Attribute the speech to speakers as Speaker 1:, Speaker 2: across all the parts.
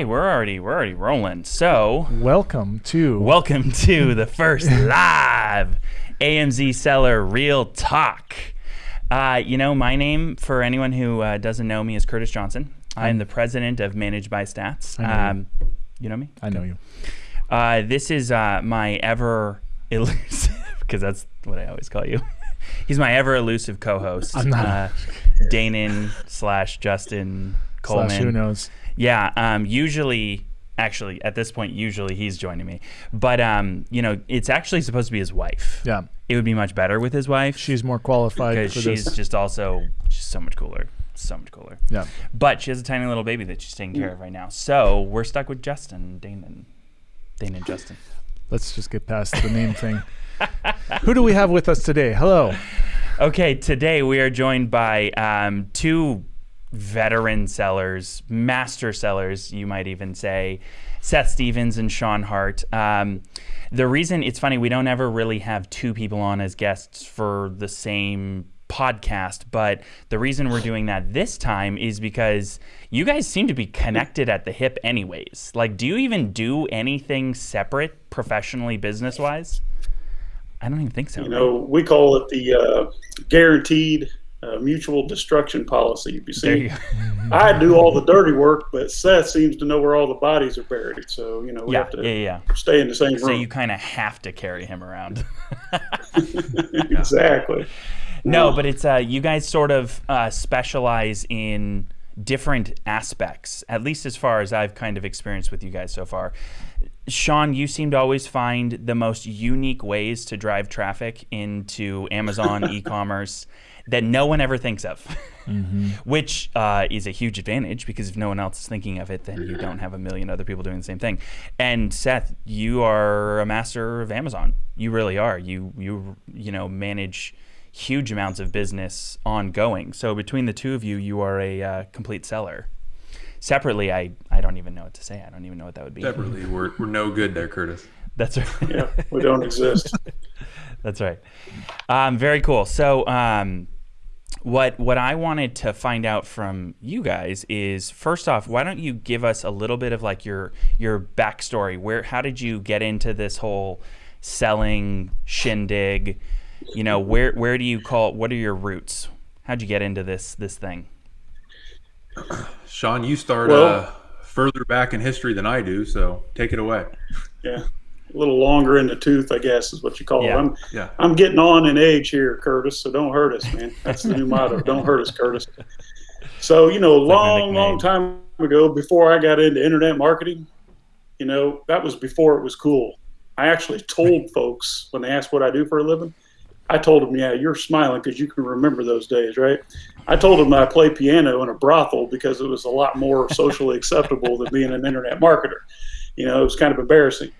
Speaker 1: Okay, we're already we're already rolling. So
Speaker 2: Welcome to
Speaker 1: welcome to the first live AMZ Seller Real Talk. Uh, you know, my name for anyone who uh, doesn't know me is Curtis Johnson. I'm the president of Managed by Stats.
Speaker 2: Know you.
Speaker 1: Um, you know me.
Speaker 2: I know you.
Speaker 1: Uh, this is uh, my ever elusive, because that's what I always call you. He's my ever elusive co-host,
Speaker 2: I'm not-
Speaker 1: uh, Danon slash Justin Coleman.
Speaker 2: Slash who knows?
Speaker 1: Yeah, um, usually, actually, at this point, usually he's joining me. But um, you know, it's actually supposed to be his wife.
Speaker 2: Yeah,
Speaker 1: It would be much better with his wife
Speaker 2: she's more qualified
Speaker 1: because she's
Speaker 2: this.
Speaker 1: just also just so much cooler, so much cooler.
Speaker 2: yeah,
Speaker 1: But she has a tiny little baby that she's taking care of right now. So we're stuck with Justin, Danon, Dane and Justin.
Speaker 2: let's just get past the name thing. Who do we have with us today? Hello.
Speaker 1: Okay, today we are joined by um, two veteran sellers, master sellers, you might even say, Seth Stevens and Sean Hart. Um, the reason it's funny, we don't ever really have two people on as guests for the same podcast, but the reason we're doing that this time is because you guys seem to be connected at the hip, anyways. Like, do you even do anything separate professionally, business wise? I don't even think so.
Speaker 3: You know, we call it the uh, guaranteed uh, mutual destruction policy. You see. I do all the dirty work, but Seth seems to know where all the bodies are buried. So you know, we
Speaker 1: Yeah,
Speaker 3: have to
Speaker 1: yeah, yeah.
Speaker 3: stay in the same
Speaker 1: So
Speaker 3: room.
Speaker 1: So you kind of have to carry him around.
Speaker 3: exactly.
Speaker 1: no, but it's uh, you guys sort of uh, specialize in different aspects, at least as far as I've kind of experienced with you guys so far. Sean, you seem to always find the most unique ways to drive traffic into Amazon e-commerce that no one ever thinks of, which uh, is a huge advantage because if no one else is thinking of it, then you don't have a million other people doing the same thing. And Seth, you are a master of Amazon. You really are. You you you know manage huge amounts of business ongoing. So between the two of you, you are a uh, complete seller. Separately, I I don't even know what to say. I don't even know what that would be.
Speaker 4: Separately, we're, we're no good there, Curtis.
Speaker 1: That's right.
Speaker 3: Yeah, we don't exist.
Speaker 1: That's right. Um, very cool. So, um, what what I wanted to find out from you guys is first off, why don't you give us a little bit of like your your backstory? Where how did you get into this whole selling shindig? You know, where where do you call? What are your roots? How'd you get into this this thing?
Speaker 4: Sean, you start
Speaker 3: Well-
Speaker 4: uh, further back in history than I do, so take it away.
Speaker 3: Yeah, a little longer in the tooth, I guess, is what you call
Speaker 1: Yeah.
Speaker 3: it. I'm,
Speaker 4: Yeah.
Speaker 3: I'm getting on in age here, Curtis. So don't hurt us, man. That's the new motto. Don't hurt us, Curtis. So you know, a
Speaker 1: like
Speaker 3: long, long time ago, before I got into internet marketing, you know, that was before it was cool. I actually told folks when they asked what I do for a living, I told him, "Yeah, you're smiling because you can remember those days, right?" I told him I play piano in a brothel because it was a lot more socially acceptable than being an internet marketer. You know, it was kind of embarrassing.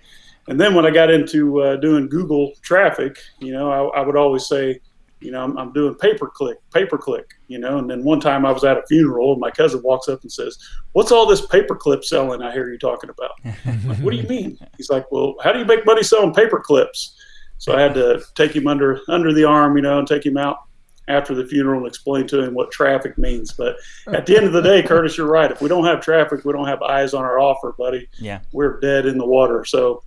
Speaker 3: And then when I got into uh, doing Google traffic, you know, I, I would always say, you know, I'm, I'm doing pay per click, pay per click, you know. And then one time I was at a funeral and my cousin walks up and says, What's all this paperclip selling I hear you talking about? Like, what do you mean? He's like, Well, how do you make money selling paper clips? So I had to take him under under the arm, you know, and take him out after the funeral and explain to him what traffic means. But at the end of the day, Curtis, you're right. If we don't have traffic, we don't have eyes on our offer, buddy
Speaker 1: Yeah.
Speaker 3: we're dead in the water. So,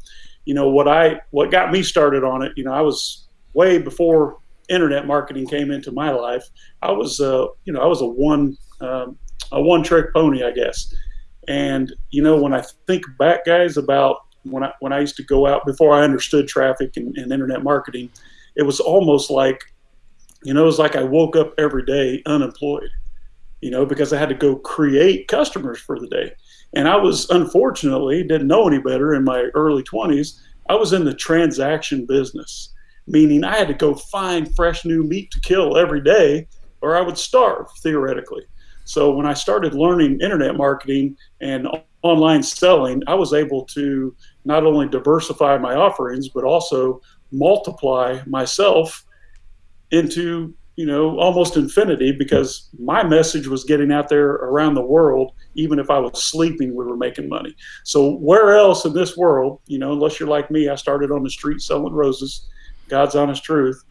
Speaker 3: you know, what I what got me started on it, you know, I was way before internet marketing came into my life. I was, uh, you know, I was a one um, a one trick pony, I guess. And you know, when I think back, guys, about when I when I used to go out before I understood traffic and, and internet marketing, it was almost like, you know, it was like I woke up every day unemployed. You know, because I had to go create customers for the day. And I was unfortunately didn't know any better in my early 20s. I was in the transaction business, meaning I had to go find fresh new meat to kill every day or I would starve theoretically. So when I started learning internet marketing and online selling, I was able to not only diversify my offerings, but also multiply myself into you know almost infinity because my message was getting out there around the world even if i was sleeping we were making money so where else in this world you know unless you're like me i started on the street selling roses god's honest truth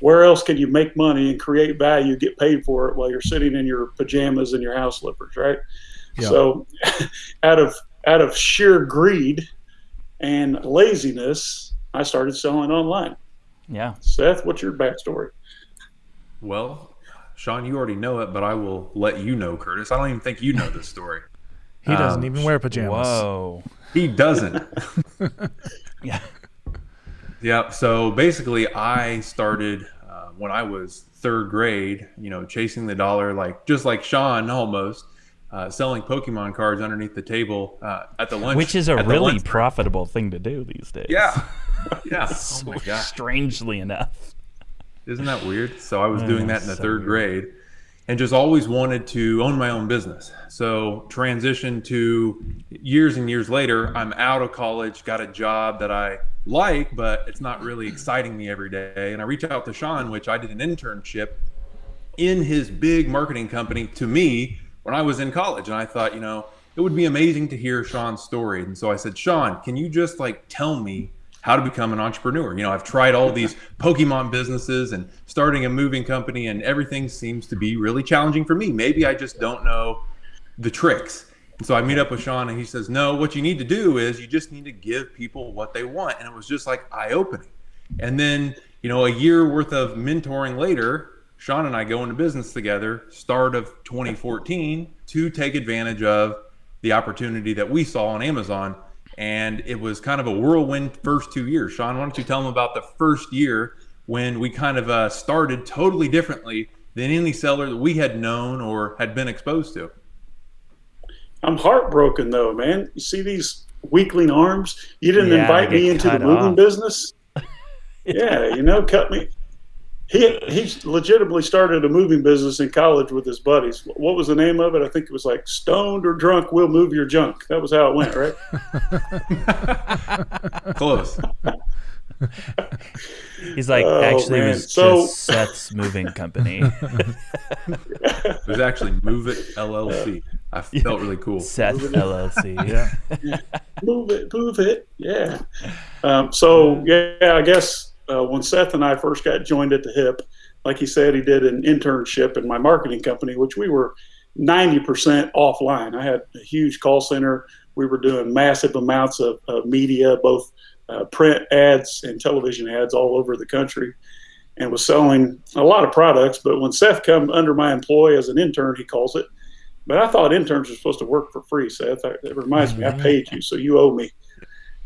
Speaker 3: where else can you make money and create value get paid for it while you're sitting in your pajamas and your house slippers right
Speaker 2: Yeah.
Speaker 3: so out of out of sheer greed and laziness, I started selling online.
Speaker 1: Yeah.
Speaker 3: Seth, what's your backstory?
Speaker 4: Well, Sean, you already know it, but I will let you know, Curtis. I don't even think you know this story.
Speaker 2: He doesn't
Speaker 4: Um,
Speaker 2: even wear pajamas.
Speaker 1: Whoa.
Speaker 4: He doesn't.
Speaker 1: Yeah.
Speaker 4: Yeah. So basically, I started uh, when I was third grade. You know, chasing the dollar, like just like Sean, almost uh, selling Pokemon cards underneath the table uh, at the lunch,
Speaker 1: Which is a really profitable thing to do these days.
Speaker 4: Yeah. Yeah. Oh my gosh.
Speaker 1: strangely enough.
Speaker 4: Isn't that weird? So I was doing that in the
Speaker 1: so
Speaker 4: third
Speaker 1: weird.
Speaker 4: grade and just always wanted to own my own business. So transition to years and years later, I'm out of college, got a job that I like, but it's not really exciting me every day. And I reach out to Sean, which I did an internship in his big marketing company to me when I was in college. And I thought, you know, it would be amazing to hear Sean's story. And so I said, Sean, can you just like tell me how to become an entrepreneur? You know, I've tried all these Pokemon businesses and starting a moving company, and everything seems to be really challenging for me. Maybe I just don't know the tricks. And so I meet up with Sean, and he says, No, what you need to do is you just need to give people what they want. And it was just like eye opening. And then, you know, a year worth of mentoring later, Sean and I go into business together, start of 2014, to take advantage of the opportunity that we saw on Amazon. And it was kind of a whirlwind first two years. Sean, why don't you tell them about the first year when we kind of uh, started totally differently than any seller that we had known or had been exposed to?
Speaker 3: I'm heartbroken though, man. You see these weakling arms? You didn't
Speaker 1: Yeah,
Speaker 3: invite me into the moving
Speaker 1: off.
Speaker 3: business. yeah, you know, cut me. He he legitimately started a moving business in college with his buddies. What was the name of it? I think it was like Stoned or Drunk, We'll Move Your Junk. That was how it went, right?
Speaker 4: Close.
Speaker 1: He's like,
Speaker 3: Oh,
Speaker 1: actually, it was
Speaker 3: So-
Speaker 1: just Seth's moving company.
Speaker 4: It was actually Move It LLC. I felt really cool.
Speaker 1: Seth LLC. Yeah.
Speaker 3: move it, move it. Yeah. Um, so yeah, I guess uh, when Seth and I first got joined at the hip, like he said, he did an internship in my marketing company, which we were 90% offline. I had a huge call center. We were doing massive amounts of, of media, both uh, print ads and television ads all over the country, and was selling a lot of products. But when Seth come under my employ as an intern, he calls it. But I thought interns were supposed to work for free, Seth. I- It reminds me, I paid you, so you owe me.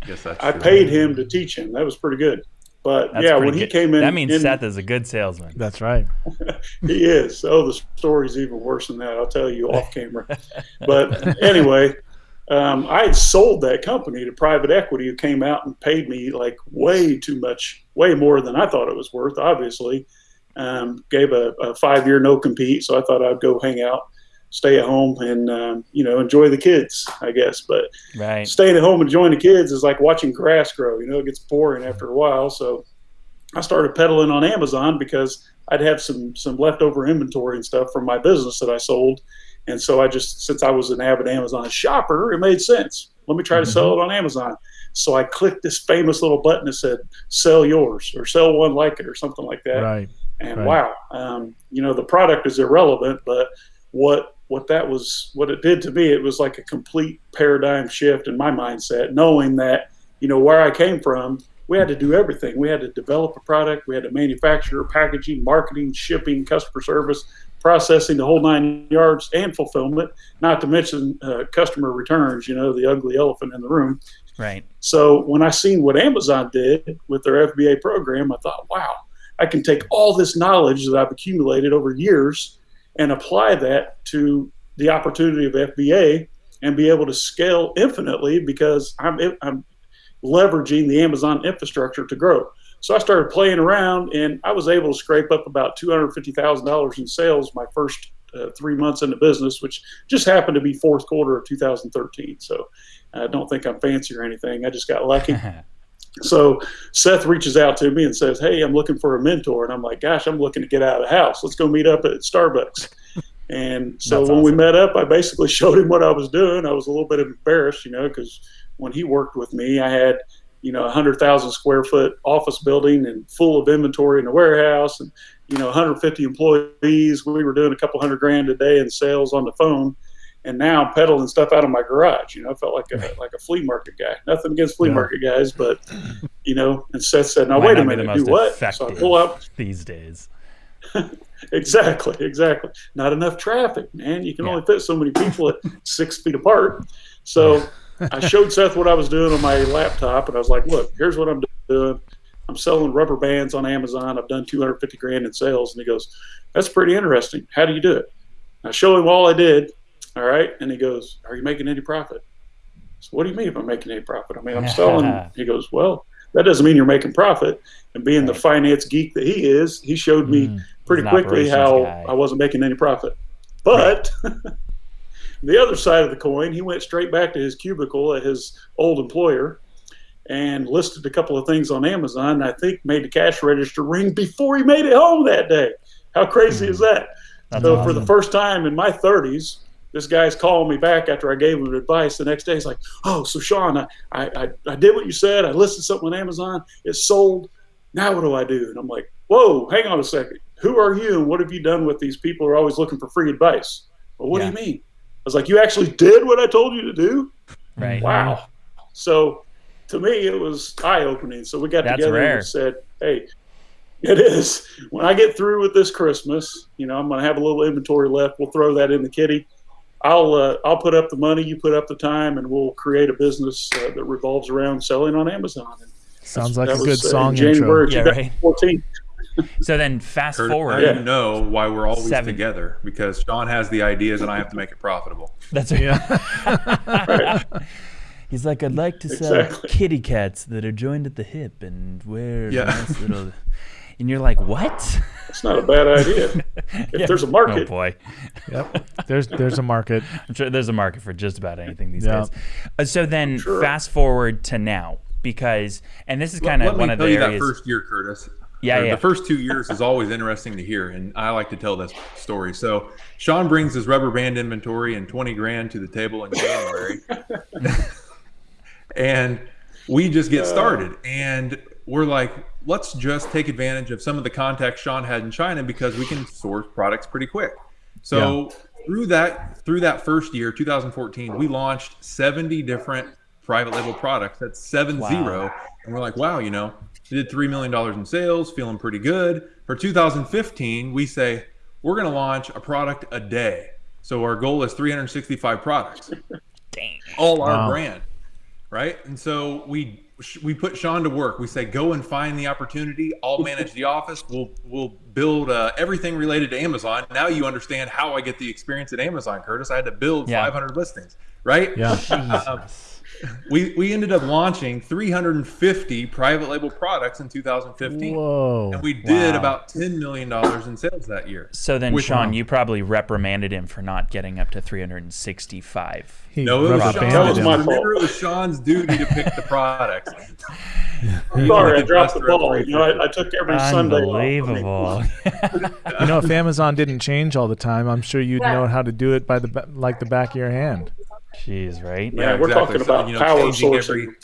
Speaker 4: I that's
Speaker 3: I
Speaker 4: true.
Speaker 3: paid him to teach him. That was pretty good. But
Speaker 1: That's
Speaker 3: yeah,
Speaker 1: pretty
Speaker 3: when he
Speaker 1: good.
Speaker 3: came in,
Speaker 1: that means
Speaker 3: in-
Speaker 1: Seth is a good salesman.
Speaker 2: That's right.
Speaker 3: he is. Oh, the story's even worse than that. I'll tell you off camera. But anyway, um, I had sold that company to private equity who came out and paid me like way too much, way more than I thought it was worth, obviously. Um, gave a, a five year no compete. So I thought I'd go hang out, stay at home, and, um, you know, enjoy the kids, I guess. But
Speaker 1: Right.
Speaker 3: staying at home and enjoying the kids is like watching grass grow. You know, it gets boring after a while. So I started peddling on Amazon because I'd have some some leftover inventory and stuff from my business that I sold. And so I just, since I was an avid Amazon shopper, it made sense. Let me try to sell it on Amazon. So I clicked this famous little button that said "Sell yours" or "Sell one like it" or something like that.
Speaker 2: Right.
Speaker 3: And
Speaker 2: Right.
Speaker 3: wow, um, you know, the product is irrelevant, but what what that was, what it did to me, it was like a complete paradigm shift in my mindset, knowing that you know where I came from. We had to do everything. We had to develop a product. We had to manufacture, packaging, marketing, shipping, customer service, processing, the whole nine yards, and fulfillment. Not to mention uh, customer returns. You know, the ugly elephant in the room.
Speaker 1: Right.
Speaker 3: So when I seen what Amazon did with their FBA program, I thought, wow, I can take all this knowledge that I've accumulated over years and apply that to the opportunity of FBA and be able to scale infinitely because I'm, I'm leveraging the Amazon infrastructure to grow. So I started playing around and I was able to scrape up about $250,000 in sales my first uh, three months in the business, which just happened to be fourth quarter of 2013. So I don't think I'm fancy or anything. I just got lucky. So Seth reaches out to me and says, "Hey, I'm looking for a mentor," and I'm like, "Gosh, I'm looking to get out of the house. Let's go meet up at Starbucks." And so
Speaker 1: That's
Speaker 3: when we met up, I basically showed him what I was doing. I was a little bit embarrassed, you know, because when he worked with me, I had, you know, a hundred thousand square foot office building and full of inventory in the warehouse, and you know, 150 employees. We were doing a couple hundred grand a day in sales on the phone, and now I'm peddling stuff out of my garage. You know, I felt like a like a flea market guy. Nothing against flea
Speaker 2: Yeah.
Speaker 3: market guys, but you know, and Seth said, "Now wait a
Speaker 1: not be the
Speaker 3: minute, do what?" So I pull up.
Speaker 1: these days.
Speaker 3: Exactly, exactly. Not enough traffic, man. You can
Speaker 1: Yeah.
Speaker 3: only fit so many people at six feet apart. So I showed Seth what I was doing on my laptop, and I was like, "Look, here's what I'm doing. I'm selling rubber bands on Amazon. I've done 250 grand in sales." And he goes, "That's pretty interesting. How do you do it?" I show him all I did. All right, and he goes, "Are you making any profit?" So what do you mean if I'm making any profit? I mean, I'm selling. he goes, "Well, that doesn't mean you're making profit." And being the finance geek that he is, he showed me
Speaker 2: Mm.
Speaker 3: pretty quickly how
Speaker 1: guy.
Speaker 3: I wasn't making any profit. But the other side of the coin, he went straight back to his cubicle at his old employer and listed a couple of things on Amazon. And I think made the cash register ring before he made it home that day. How crazy is that?
Speaker 1: That's
Speaker 3: so for the first time in my 30s, this guy's calling me back after I gave him advice. The next day, he's like, "Oh, so Sean, I, I, I, did what you said. I listed something on Amazon. It sold. Now what do I do?" And I'm like, "Whoa, hang on a second. Who are you, and what have you done with these people who are always looking for free advice?" Well, what
Speaker 1: Yeah.
Speaker 3: do you mean? I was like, "You actually did what I told you to do."
Speaker 1: right.
Speaker 3: Wow. So to me, it was eye opening. So we got
Speaker 1: That's
Speaker 3: together
Speaker 1: rare.
Speaker 3: and said, hey, it is. When I get through with this Christmas, you know, I'm going to have a little inventory left. We'll throw that in the kitty. I'll uh, I'll put up the money, you put up the time, and we'll create a business uh, that revolves around selling on Amazon. And
Speaker 2: Sounds like
Speaker 3: that
Speaker 2: a good
Speaker 3: was, uh, in
Speaker 2: song intro.
Speaker 3: January
Speaker 1: Yeah, right.
Speaker 3: 2014.
Speaker 1: So then fast
Speaker 4: Kurt,
Speaker 1: forward.
Speaker 4: now you know why we're always
Speaker 1: Seven.
Speaker 4: together because Sean has the ideas and I have to make it profitable.
Speaker 1: That's
Speaker 2: Yeah.
Speaker 1: He's like, I'd like to sell
Speaker 3: Exactly.
Speaker 1: kitty cats that are joined at the hip and wear
Speaker 4: Yeah.
Speaker 1: nice little. And you're like, what?
Speaker 3: It's not a bad idea. If there's a market.
Speaker 1: Oh
Speaker 3: market,
Speaker 1: boy,
Speaker 2: yep. There's there's a market.
Speaker 1: I'm sure there's a market for just about anything these
Speaker 2: Yeah.
Speaker 1: days. Uh, so then,
Speaker 3: Sure.
Speaker 1: fast forward to now, because and this is kind
Speaker 4: Let
Speaker 1: of
Speaker 4: me
Speaker 1: one of
Speaker 4: tell
Speaker 1: the
Speaker 4: you
Speaker 1: areas.
Speaker 4: that first year, Curtis.
Speaker 1: Yeah,
Speaker 4: Or
Speaker 1: yeah.
Speaker 4: The first two years is always interesting to hear, and I like to tell this story. So Sean brings his rubber band inventory and 20 grand to the table in January, and we just get started. And we're like, let's just take advantage of some of the contacts Sean had in China because we can source products pretty quick. So through that through that first year, 2014, we launched 70 different private label products. That's seven
Speaker 1: Wow.
Speaker 4: zero. And we're like, wow, you know, we did $3 million in sales, feeling pretty good. For 2015, we say we're going to launch a product a day. So our goal is 365 products,
Speaker 1: Dang.
Speaker 4: all our
Speaker 2: Wow.
Speaker 4: brand, right? And so we we put Sean to work. We say, go and find the opportunity. I'll manage the office. We'll we'll build uh, everything related to Amazon. Now you understand how I get the experience at Amazon, Curtis. I had to build
Speaker 1: Yeah.
Speaker 4: 500 listings, right?
Speaker 2: Yeah.
Speaker 1: Jesus.
Speaker 4: We we ended up launching 350 private label products in 2015.
Speaker 2: Whoa.
Speaker 4: And we did
Speaker 1: Wow.
Speaker 4: about $10 million in sales that year.
Speaker 1: So then,
Speaker 4: With-
Speaker 1: Sean, you probably reprimanded him for not getting up to 365.
Speaker 2: He
Speaker 4: No, it was,
Speaker 2: rubber
Speaker 4: Sean,
Speaker 3: That was my
Speaker 4: remember it was Sean's duty to pick the products.
Speaker 3: sorry, I dropped the ball. You know, I, I took every Sunday. off. I mean,
Speaker 1: Unbelievable.
Speaker 2: You know, if Amazon didn't change all the time, I'm sure you'd know how to do it by the like the back of your hand.
Speaker 1: Jeez, right?
Speaker 3: Yeah, we're talking about power
Speaker 4: changing
Speaker 3: sourcing.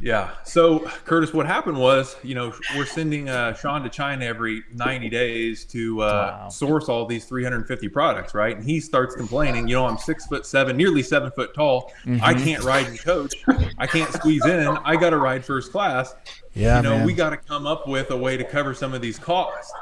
Speaker 4: yeah. So, Curtis, what happened was, you know, we're sending uh, Sean to China every 90 days to uh,
Speaker 1: Wow.
Speaker 4: source all these 350 products, right? And he starts complaining, you know, I'm six foot seven, nearly seven foot tall. I
Speaker 1: Mhm.
Speaker 4: can't ride and coach. I can't squeeze in. I got to ride first class.
Speaker 2: Yeah,
Speaker 4: you know,
Speaker 2: man.
Speaker 4: we got to come up with a way to cover some of these costs.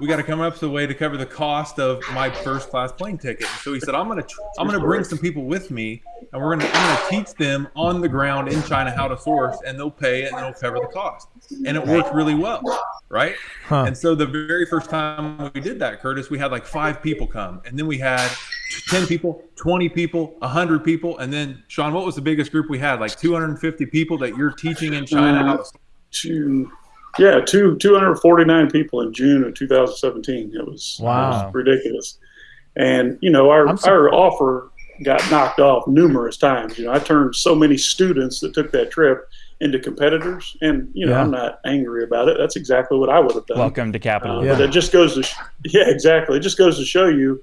Speaker 4: We got to come up with a way to cover the cost of my first class plane ticket. So he said, "I'm gonna, I'm gonna bring some people with me, and we're gonna, I'm gonna teach them on the ground in China how to source, and they'll pay it, and they'll cover the cost." And it worked really well, right?
Speaker 2: Huh.
Speaker 4: And so the very first time we did that, Curtis, we had like five people come, and then we had ten people, twenty people, hundred people, and then Sean, what was the biggest group we had? Like 250 people that you're teaching in China how to source.
Speaker 3: two, yeah, two, 249 people in June of 2017. It was,
Speaker 2: Wow.
Speaker 3: it was ridiculous. And, you know, our, our offer got knocked off numerous times. You know, I turned so many students that took that trip into competitors. And, you know,
Speaker 2: Yeah.
Speaker 3: I'm not angry about it. That's exactly what I would have done.
Speaker 1: Welcome to
Speaker 3: Uh.
Speaker 2: Yeah.
Speaker 3: But it just goes to, sh- yeah, exactly. It just goes to show you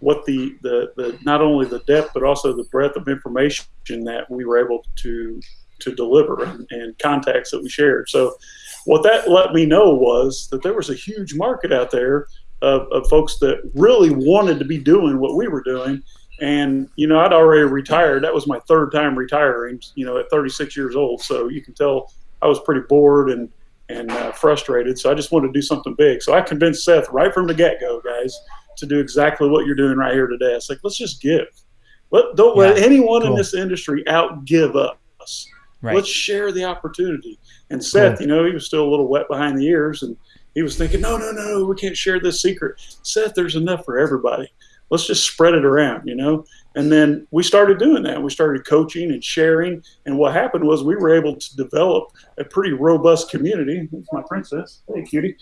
Speaker 3: what the, the, the, not only the depth, but also the breadth of information that we were able to, to deliver and, and contacts that we shared. So what that let me know was that there was a huge market out there of, of folks that really wanted to be doing what we were doing And you know, I'd already retired. That was my third time retiring. You know, at 36 years old. So you can tell I was pretty bored and and uh, frustrated. So I just wanted to do something big. So I convinced Seth right from the get go, guys, to do exactly what you're doing right here today. It's like let's just give. Let don't yeah, let anyone cool. in this industry outgive us. Right. Let's share the opportunity. And Seth, you know, he was still a little wet behind the ears, and he was thinking, no, no, no, we can't share this secret. Seth, there's enough for everybody. Let's just spread it around, you know. And then we started doing that. We started coaching and sharing. And what happened was we were able to develop a pretty robust community. That's my princess. Hey, cutie.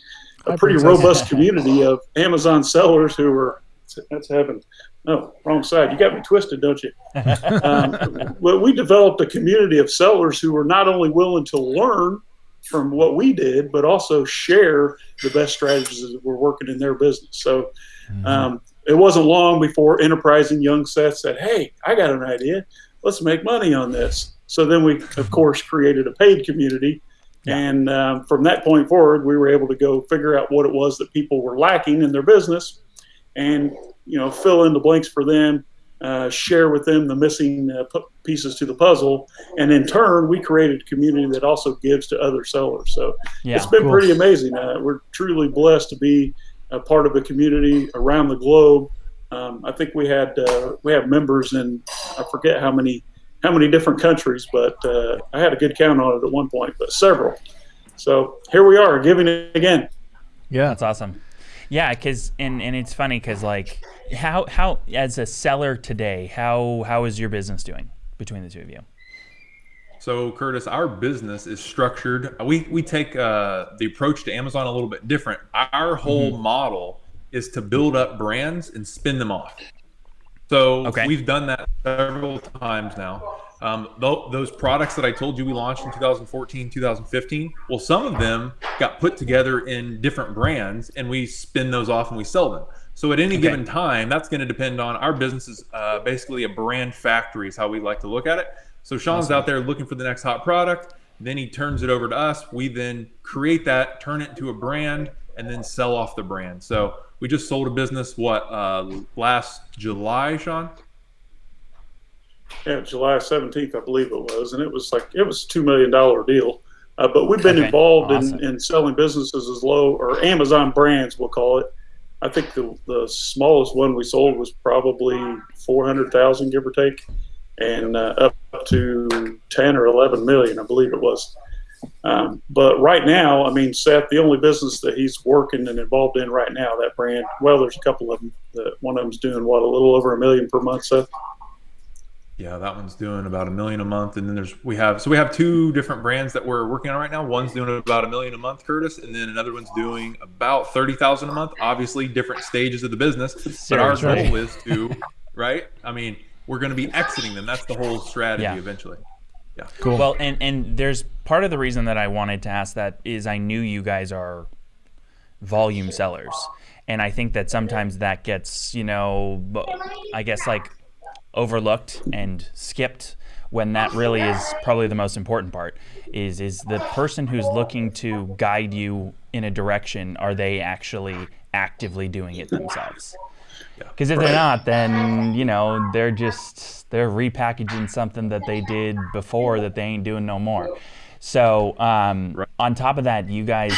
Speaker 3: A Hi, pretty princess. robust community of Amazon sellers who were that's heaven. No, wrong side. You got me twisted, don't you? um, well, we developed a community of sellers who were not only willing to learn from what we did, but also share the best strategies that were working in their business. So mm-hmm. um, it wasn't long before enterprising young Seth said, Hey, I got an idea. Let's make money on this. So then we, of course, created a paid community. Yeah. And um, from that point forward, we were able to go figure out what it was that people were lacking in their business and you know fill in the blanks for them, uh, share with them the missing uh, pieces to the puzzle, and in turn, we created a community that also gives to other sellers. So yeah, it's been pretty amazing. Uh, we're truly blessed to be a part of a community around the globe. Um, I think we had uh, we have members in I forget how many how many different countries, but uh, I had a good count on it at one point, but several. So here we are, giving it again.
Speaker 1: Yeah, that's awesome. Yeah, because and and it's funny because like how how as a seller today, how how is your business doing between the two of you?
Speaker 4: So Curtis, our business is structured. We we take uh, the approach to Amazon a little bit different. Our whole mm-hmm. model is to build up brands and spin them off. So okay. we've done that several times now. Um, th- those products that I told you we launched in 2014, 2015, well, some of them got put together in different brands and we spin those off and we sell them. So at any okay. given time, that's going to depend on our business is uh, basically a brand factory is how we like to look at it. So Sean's awesome. out there looking for the next hot product. Then he turns it over to us. We then create that, turn it into a brand, and then sell off the brand. So we just sold a business, what, uh, last July, Sean?
Speaker 3: Yeah, July 17th, I believe it was, and it was like it was two million dollar deal. Uh, but we've been okay. involved awesome. in, in selling businesses as low or Amazon brands, we'll call it. I think the the smallest one we sold was probably 400,000, give or take, and uh, up to 10 or 11 million, I believe it was. Um, but right now, I mean, Seth, the only business that he's working and involved in right now, that brand, well, there's a couple of them. That one of them's doing what a little over a million per month, Seth.
Speaker 4: Yeah, that one's doing about a million a month, and then there's we have so we have two different brands that we're working on right now. One's doing about a million a month, Curtis, and then another one's doing about thirty thousand a month. Obviously, different stages of the business, but our goal is to, right? I mean, we're going to be exiting them. That's the whole strategy yeah. eventually.
Speaker 1: Yeah. Cool. Well, and and there's part of the reason that I wanted to ask that is I knew you guys are volume sellers, and I think that sometimes that gets you know, I guess like overlooked and skipped when that really is probably the most important part is is the person who's looking to guide you in a direction are they actually actively doing it themselves? Because if they're not then you know they're just they're repackaging something that they did before that they ain't doing no more. So um, on top of that you guys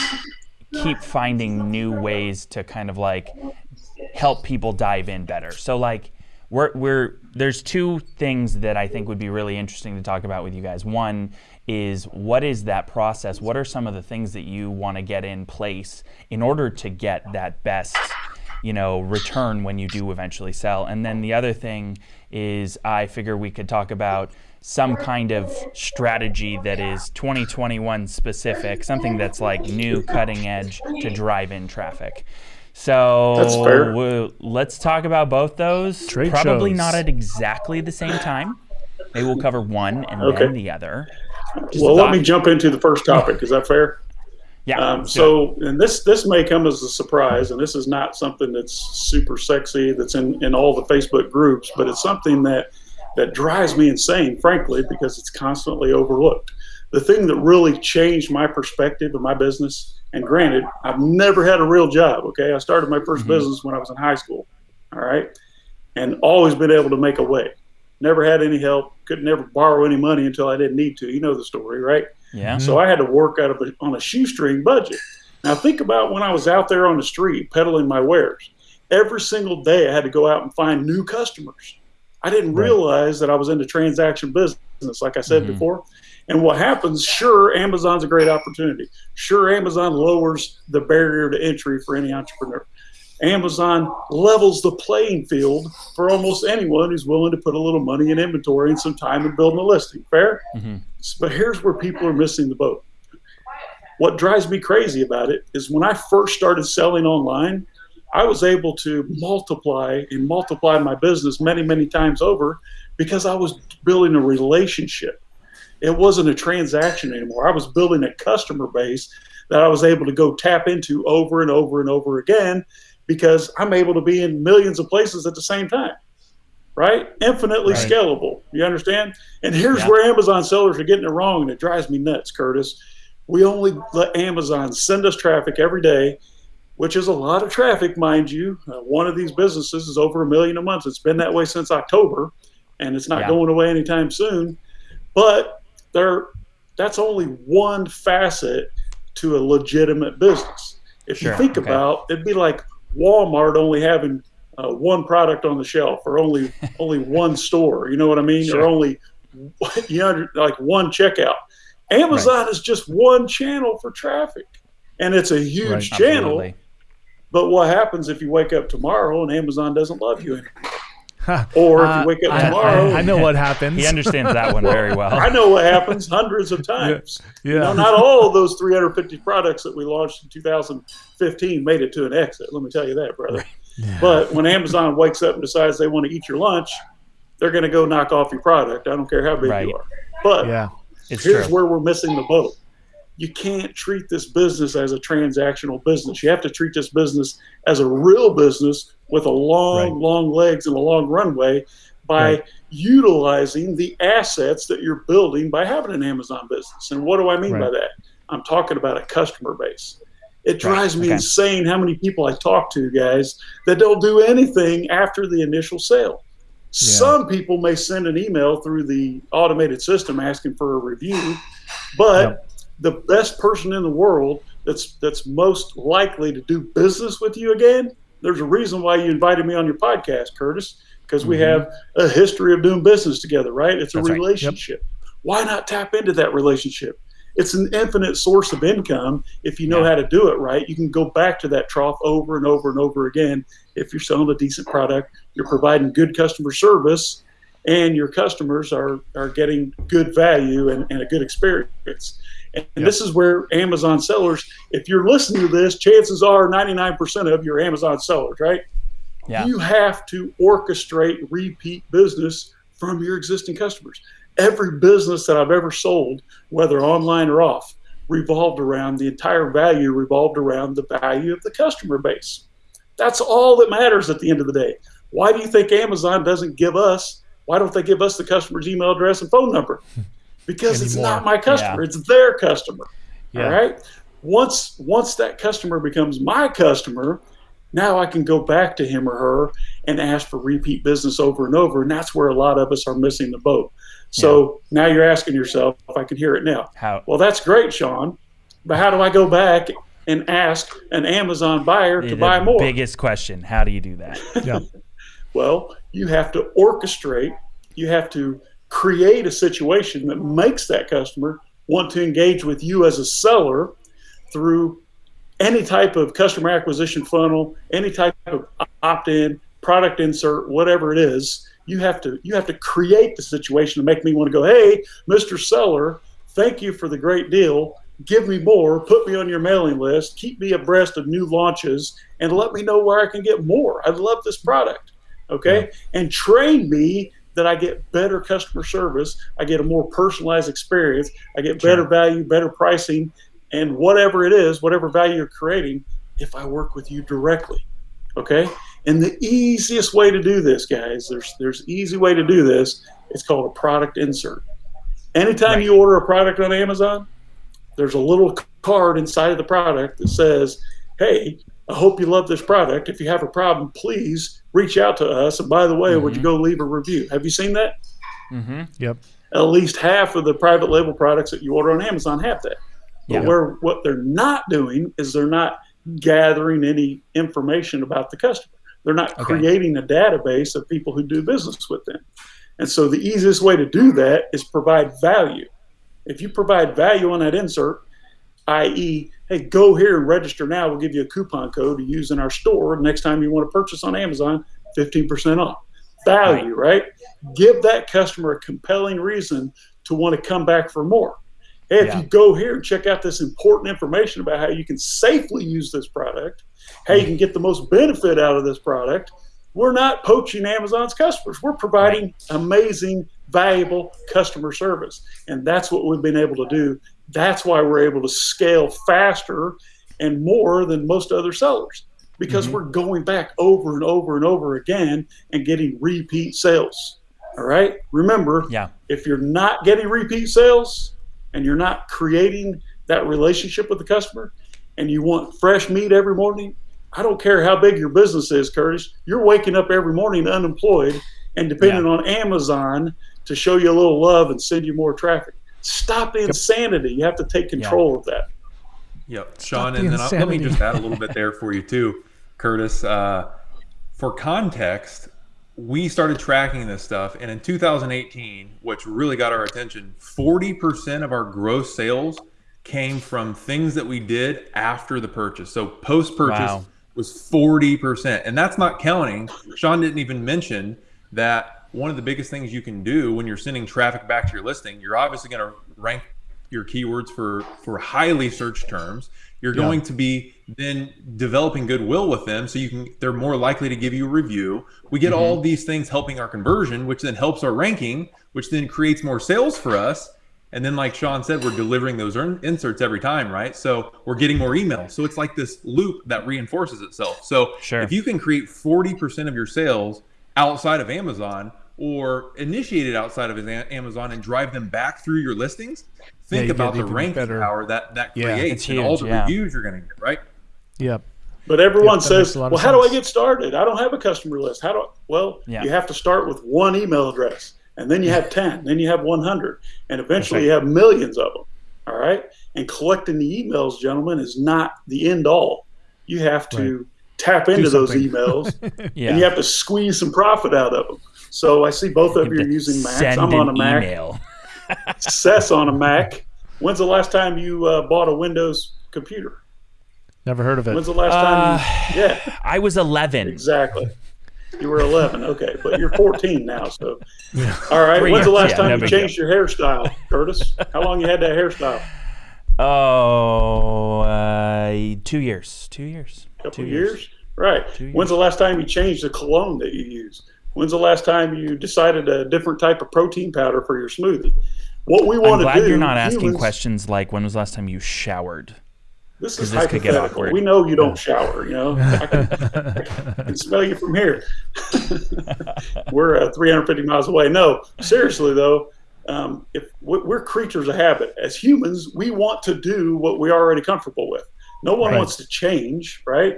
Speaker 1: keep finding new ways to kind of like help people dive in better. So like we're, we're there's two things that I think would be really interesting to talk about with you guys. One is what is that process? What are some of the things that you want to get in place in order to get that best, you know, return when you do eventually sell? And then the other thing is I figure we could talk about some kind of strategy that is 2021 specific, something that's like new, cutting edge to drive in traffic. So let's talk about both those. Trade Probably shows. not at exactly the same time. Maybe we'll cover one and okay. then the other.
Speaker 3: Just well, let me jump into the first topic. Is that fair?
Speaker 1: Yeah.
Speaker 3: Um, so, and this this may come as a surprise, and this is not something that's super sexy that's in in all the Facebook groups, but it's something that that drives me insane, frankly, because it's constantly overlooked. The thing that really changed my perspective of my business and granted, I've never had a real job. Okay, I started my 1st mm-hmm. business when I was in high school. All right, and always been able to make a way. Never had any help. Could never borrow any money until I didn't need to. You know the story, right?
Speaker 1: Yeah.
Speaker 3: So I had to work out of a, on a shoestring budget. Now think about when I was out there on the street peddling my wares. Every single day I had to go out and find new customers. I didn't
Speaker 2: Right.
Speaker 3: realize that I was in the transaction business, like I said
Speaker 1: Mhm.
Speaker 3: before. And what happens, sure, Amazon's a great opportunity. Sure, Amazon lowers the barrier to entry for any entrepreneur. Amazon levels the playing field for almost anyone who's willing to put a little money in inventory and some time in building a listing. Fair?
Speaker 1: Mhm.
Speaker 3: But here's where people are missing the boat. What drives me crazy about it is when I first started selling online, I was able to multiply and multiply my business many, many times over because I was building a relationship. It wasn't a transaction anymore. I was building a customer base that I was able to go tap into over and over and over again because I'm able to be in millions of places at the same time. Right? Infinitely
Speaker 2: Right.
Speaker 3: scalable. You understand? And here's
Speaker 1: Yeah.
Speaker 3: where Amazon sellers are getting it wrong, and it drives me nuts, Curtis. We only let Amazon send us traffic every day, which is a lot of traffic, mind you. Uh, one of these businesses is over a million a month. It's been that way since October, and it's not
Speaker 1: Yeah.
Speaker 3: going away anytime soon. But there, that's only one facet to a legitimate business. If
Speaker 1: Sure,
Speaker 3: you think
Speaker 1: okay.
Speaker 3: about, it'd be like Walmart only having uh, one product on the shelf, or only only one store. You know what I mean?
Speaker 1: Sure.
Speaker 3: Or only you know, like one checkout. Amazon is just one channel for traffic, and it's a huge
Speaker 2: Right.
Speaker 3: channel.
Speaker 1: Absolutely.
Speaker 3: But what happens if you wake up tomorrow and Amazon doesn't love you anymore?
Speaker 2: Ha.
Speaker 3: Or if
Speaker 2: Uh,
Speaker 3: you wake up
Speaker 2: I,
Speaker 3: tomorrow,
Speaker 2: I, I know what happens.
Speaker 1: He understands that one very well.
Speaker 3: I know what happens hundreds of times.
Speaker 2: Yeah.
Speaker 3: You know, not all of those 350 products that we launched in 2015 made it to an exit. Let me tell you that, brother. But when Amazon wakes up and decides they want to eat your lunch, they're going to go knock off your product. I don't care how big
Speaker 1: Right.
Speaker 3: you are. But
Speaker 2: Yeah.
Speaker 1: It's
Speaker 3: here's
Speaker 1: true.
Speaker 3: where we're missing the boat. You can't treat this business as a transactional business. You have to treat this business as a real business with a long,
Speaker 2: Right.
Speaker 3: long legs and a long runway by
Speaker 2: Right.
Speaker 3: utilizing the assets that you're building by having an Amazon business. And what do I mean by that? I'm talking about a customer base. It drives me
Speaker 1: okay.
Speaker 3: insane how many people I talk to, guys, that don't do anything after the initial sale. Some people may send an email through the automated system asking for a review, but the best person in the world that's that's most likely to do business with you again, there's a reason why you invited me on your podcast, Curtis, because we
Speaker 1: Mhm.
Speaker 3: have a history of doing business together, right? It's a
Speaker 1: That's right. Yep.
Speaker 3: relationship. Why not tap into that relationship? It's an infinite source of income if you know
Speaker 1: Yeah.
Speaker 3: how to do it right. You can go back to that trough over and over and over again if you're selling a decent product, you're providing good customer service, and your customers are, are getting good value and, and a good experience. And
Speaker 2: Yep.
Speaker 3: this is where Amazon sellers, if you're listening to this, chances are 99% of your Amazon sellers, right?
Speaker 1: Yeah.
Speaker 3: You have to orchestrate repeat business from your existing customers. Every business that I've ever sold, whether online or off, revolved around the entire value revolved around the value of the customer base. That's all that matters at the end of the day. Why do you think Amazon doesn't give us? Why don't they give us the customer's email address and phone number? Because it's not my customer;
Speaker 1: Yeah.
Speaker 3: it's their customer.
Speaker 2: Yeah.
Speaker 3: All right. Once once that customer becomes my customer, now I can go back to him or her and ask for repeat business over and over, and that's where a lot of us are missing the boat. So now you're asking yourself, if I can hear it now.
Speaker 1: How?
Speaker 3: Well, that's great, Sean, but how do I go back and ask an Amazon buyer to
Speaker 1: the
Speaker 3: buy more?
Speaker 1: biggest question. How do you do that?
Speaker 2: Yeah.
Speaker 3: Well, you have to orchestrate, you have to create a situation that makes that customer want to engage with you as a seller through any type of customer acquisition funnel, any type of opt-in, product insert, whatever it is. You have to you have to create the situation to make me want to go, "Hey, Mr. Seller, thank you for the great deal. Give me more, put me on your mailing list, keep me abreast of new launches and let me know where I can get more. I love this product." okay and train me that i get better customer service i get a more personalized experience i get better
Speaker 1: Sure.
Speaker 3: value better pricing and whatever it is whatever value you're creating if i work with you directly okay and the easiest way to do this guys there's there's easy way to do this it's called a product insert anytime
Speaker 1: Right.
Speaker 3: you order a product on amazon there's a little card inside of the product that says hey I hope you love this product. If you have a problem, please reach out to us. And by the way, would you go leave a review? Have you seen that?
Speaker 1: Mm-hmm.
Speaker 2: Yep.
Speaker 3: At least half of the private label products that you order on Amazon have that. But
Speaker 1: Yeah.
Speaker 3: where what they're not doing is they're not gathering any information about the customer. They're not
Speaker 1: Okay.
Speaker 3: creating a database of people who do business with them. And so the easiest way to do that is provide value. If you provide value on that insert, i.e., hey, go here and register now. We'll give you a coupon code to use in our store. Next time you want to purchase on Amazon, 15% off. Value, right? Give that customer a compelling reason to want to come back for more. Hey, if
Speaker 1: Yeah.
Speaker 3: you go here and check out this important information about how you can safely use this product, how you can get the most benefit out of this product, we're not poaching Amazon's customers. We're providing amazing, valuable customer service. And that's what we've been able to do. That's why we're able to scale faster and more than most other sellers because mm-hmm. we're going back over and over and over again and getting repeat sales. All right. Remember,
Speaker 1: Yeah.
Speaker 3: if you're not getting repeat sales and you're not creating that relationship with the customer and you want fresh meat every morning, I don't care how big your business is, Curtis. You're waking up every morning unemployed and depending on Amazon to show you a little love and send you more traffic. Stop the insanity. You have to take control of that.
Speaker 4: Yep, Sean,
Speaker 2: the
Speaker 4: and then I'll, let me just add a little bit there for you too, Curtis. Uh, for context, we started tracking this stuff, and in 2018, which really got our attention, 40% of our gross sales came from things that we did after the purchase. So post-purchase
Speaker 1: Wow.
Speaker 4: was 40%, and that's not counting. Sean didn't even mention that one of the biggest things you can do when you're sending traffic back to your listing, you're obviously going to rank your keywords for for highly searched terms. You're going to be then developing goodwill with them, so you can they're more likely to give you a review. We get all mm-hmm. these things helping our conversion, which then helps our ranking, which then creates more sales for us. And then, like Sean said, we're delivering those earn- inserts every time, right? So we're getting more emails. So it's like this loop that reinforces itself. So
Speaker 1: Sure.
Speaker 4: if you can create 40% of your sales outside of Amazon or initiate it outside of A- Amazon and drive them back through your listings, think
Speaker 2: you
Speaker 4: about
Speaker 2: get
Speaker 4: the
Speaker 2: even
Speaker 4: ranking
Speaker 2: better.
Speaker 4: power that that
Speaker 2: Yeah.
Speaker 4: creates
Speaker 1: It's
Speaker 4: and all the
Speaker 1: yeah.
Speaker 4: reviews you're going to get, right?
Speaker 2: Yep.
Speaker 3: But everyone
Speaker 2: Yep,
Speaker 3: says,
Speaker 2: a lot of
Speaker 3: "Well, how do I get started? I don't have a customer list. How do I?" Well,
Speaker 1: Yeah.
Speaker 3: you have to start with one email address, and then you have ten, then you have one hundred, and eventually
Speaker 1: right.
Speaker 3: you have millions of them. All right, and collecting the emails, gentlemen, is not the end all. You have to tap into those emails,
Speaker 1: Yeah.
Speaker 3: and you have to squeeze some profit out of them. So I see both of you are using Macs.
Speaker 1: Send
Speaker 3: I'm on a Mac.
Speaker 1: email.
Speaker 3: Seth's on a Mac. When's the last time you uh, bought a Windows computer?
Speaker 2: Never heard of it.
Speaker 3: When's the last
Speaker 1: Uh,
Speaker 3: time? You, yeah.
Speaker 1: I was 11.
Speaker 3: Exactly. You were 11, okay, but you're 14 now. So, all right.
Speaker 1: Three
Speaker 3: When's the last
Speaker 1: yeah,
Speaker 3: time you
Speaker 1: big
Speaker 3: changed your hairstyle, Curtis? How long you had that hairstyle?
Speaker 1: Oh, uh, two years. Two years.
Speaker 3: Couple
Speaker 1: two
Speaker 3: of years? Right.
Speaker 1: Two
Speaker 3: When's the last time you changed the cologne that you use? When's the last time you decided a different type of protein powder for your smoothie? What we want I'm to
Speaker 1: glad
Speaker 3: do.
Speaker 1: you are not asking
Speaker 3: humans-
Speaker 1: questions like when was the last time you showered?
Speaker 3: This is
Speaker 1: this could get
Speaker 3: hypothetical.
Speaker 1: awkward.
Speaker 3: We know you don't shower. You know, I can, I can smell you from here. we're uh, 350 miles away. No, seriously though, um, if we- we're creatures of habit as humans, we want to do what we're already comfortable with. No one
Speaker 2: Right.
Speaker 3: wants to change, right?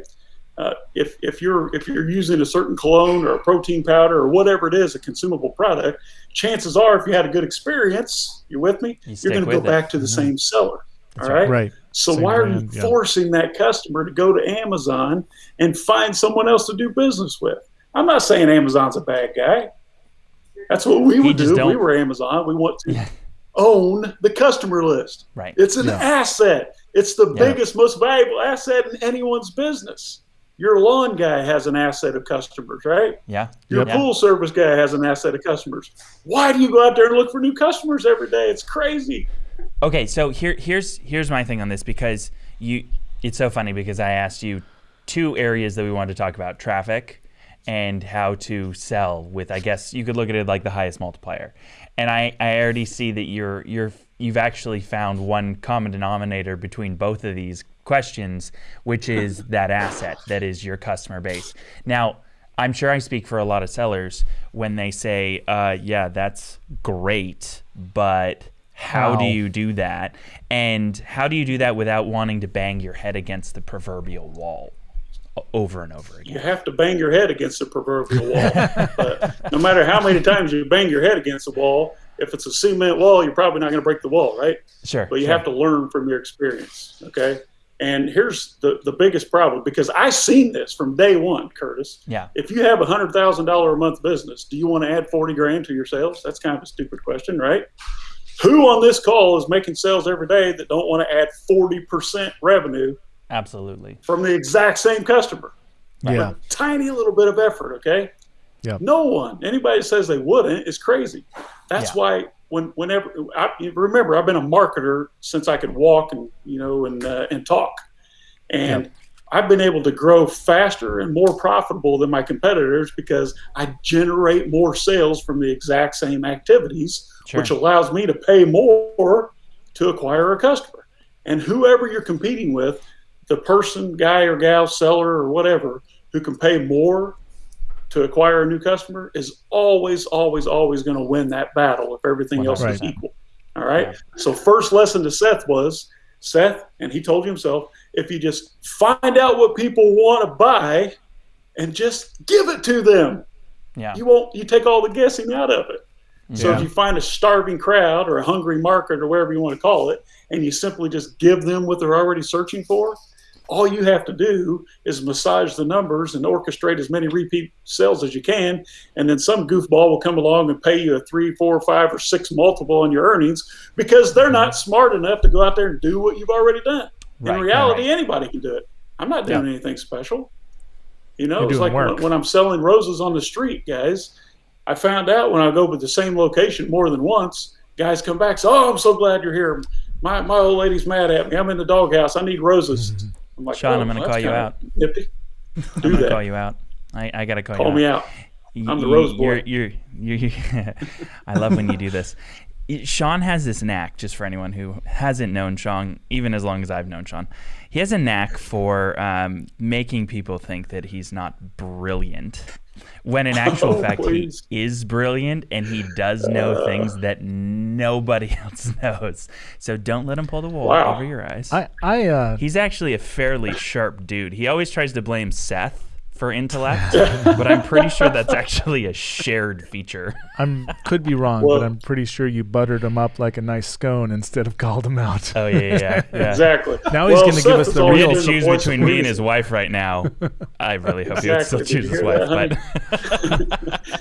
Speaker 3: Uh, if if you're if you're using a certain cologne or a protein powder or whatever it is, a consumable product, chances are, if you had a good experience, you're with me,
Speaker 1: You
Speaker 3: you're going to go
Speaker 1: it.
Speaker 3: back to the same seller. all right.
Speaker 2: Right.
Speaker 3: So
Speaker 2: Same
Speaker 3: why are you
Speaker 2: yeah.
Speaker 3: forcing that customer to go to Amazon and find someone else to do business with? I'm not saying Amazon's a bad guy. That's what we would do.
Speaker 1: don't-
Speaker 3: We were Amazon. We want to
Speaker 1: Yeah.
Speaker 3: own the customer list.
Speaker 1: Right.
Speaker 3: It's an
Speaker 2: Yeah.
Speaker 3: asset. It's the
Speaker 1: Yeah.
Speaker 3: biggest, most valuable asset in anyone's business. Your lawn guy has an asset of customers, right?
Speaker 1: Yeah.
Speaker 3: Your
Speaker 1: Yeah.
Speaker 3: pool service guy has an asset of customers. Why do you go out there and look for new customers every day? It's crazy.
Speaker 1: Okay, so here here's here's my thing on this because you it's so funny because I asked you two areas that we wanted to talk about, traffic and how to sell with I guess you could look at it like the highest multiplier. And I, I already see that you're you're you've actually found one common denominator between both of these questions, which is that asset that is your customer base. Now, I'm sure I speak for a lot of sellers when they say, uh, yeah, that's great, but how do you do that? And how do you do that without wanting to bang your head against the proverbial wall over and over again.
Speaker 3: You have to bang your head against the proverbial wall. but no matter how many times you bang your head against the wall, if it's a cement wall, you're probably not going to break the wall, right?
Speaker 1: Sure.
Speaker 3: But you
Speaker 1: sure.
Speaker 3: have to learn from your experience. Okay. And here's the, the biggest problem because I seen this from day one, Curtis.
Speaker 1: Yeah.
Speaker 3: If you have a hundred thousand dollar a month business, do you want to add forty grand to your sales? That's kind of a stupid question, right? Who on this call is making sales every day that don't want to add forty percent revenue
Speaker 1: Absolutely.
Speaker 3: from the exact same customer?
Speaker 2: Yeah.
Speaker 3: Tiny little bit of effort, okay?
Speaker 2: Yep.
Speaker 3: No one, anybody says they wouldn't is crazy. That's
Speaker 1: Yeah.
Speaker 3: why when whenever I remember I've been a marketer since I could walk and you know and uh, and talk, and I've been able to grow faster and more profitable than my competitors because I generate more sales from the exact same activities,
Speaker 1: Sure.
Speaker 3: which allows me to pay more to acquire a customer. And whoever you're competing with, the person, guy or gal, seller or whatever, who can pay more to acquire a new customer is always, always, always going to win that battle if everything else is equal. All right. So first lesson to Seth was Seth, and he told himself, if you just find out what people want to buy and just give it to them,
Speaker 1: Yeah.
Speaker 3: you won't you take all the guessing out of it. So
Speaker 2: Yeah.
Speaker 3: if you find a starving crowd or a hungry market or whatever you want to call it, and you simply just give them what they're already searching for, all you have to do is massage the numbers and orchestrate as many repeat sales as you can, and then some goofball will come along and pay you a three, four, five, or six multiple on your earnings because they're not smart enough to go out there and do what you've already done.
Speaker 1: Right,
Speaker 3: In reality,
Speaker 1: right.
Speaker 3: anybody can do it. I'm not doing
Speaker 2: Yeah.
Speaker 3: anything special. You know, it's like when, when I'm selling roses on the street, guys. I found out when I go to the same location more than once, guys come back, say, "Oh, I'm so glad you're here. My my old lady's mad at me. I'm in the doghouse. I need roses." I'm like,
Speaker 1: Sean,
Speaker 3: "Oh,
Speaker 1: I'm gonna call you out.
Speaker 3: Nifty.
Speaker 1: I'm gonna call you out. I, I gotta call, you out.
Speaker 3: Call
Speaker 1: you
Speaker 3: me
Speaker 1: out.
Speaker 3: out. I'm the rose boy.
Speaker 1: You're, you're, you're, I love when you do this. Sean has this knack, just for anyone who hasn't known Sean, even as long as I've known Sean, he has a knack for um, making people think that he's not brilliant. When in actual
Speaker 3: Oh,
Speaker 1: fact,
Speaker 3: please.
Speaker 1: he is brilliant and he does know things that nobody else knows. So don't let him pull the wool
Speaker 3: Wow.
Speaker 1: over your eyes.
Speaker 2: I I uh,
Speaker 1: He's actually a fairly sharp dude. He always tries to blame Seth for intellect, but I'm pretty sure that's actually a shared feature.
Speaker 2: I'm could be wrong,
Speaker 3: Well-
Speaker 2: but I'm pretty sure you buttered him up like a nice scone instead of called him out.
Speaker 1: Oh yeah, yeah, yeah. yeah.
Speaker 3: Exactly.
Speaker 2: Now he's gonna give us the real-
Speaker 1: had
Speaker 3: the
Speaker 1: choose between me and his wife right now. I really hope he would still
Speaker 3: Exactly.
Speaker 1: choose his wife,
Speaker 3: that,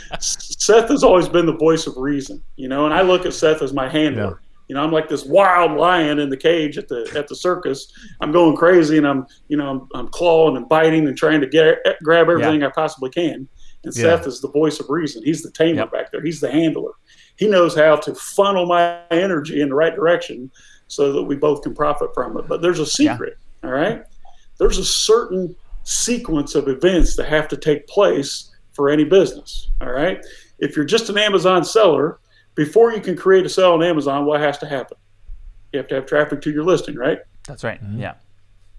Speaker 1: but
Speaker 3: Seth has always been the voice of reason, you know, and I look at Seth as my handler.
Speaker 2: Yeah.
Speaker 3: You know, I'm like this wild lion in the cage at the at the circus. I'm going crazy, and I'm you know I'm, I'm clawing and biting and trying to get eh, grab everything I possibly can. And
Speaker 2: Yeah.
Speaker 3: Seth is the voice of reason. He's the tamer
Speaker 1: Yep.
Speaker 3: back there. He's the handler. He knows how to funnel my energy in the right direction so that we both can profit from it. But there's a secret, all right? There's a certain sequence of events that have to take place for any business, all right? If you're just an Amazon seller, before you can create a sale on Amazon, what has to happen? You have to have traffic to your listing, right?
Speaker 1: that's right. Mm-hmm. Yeah,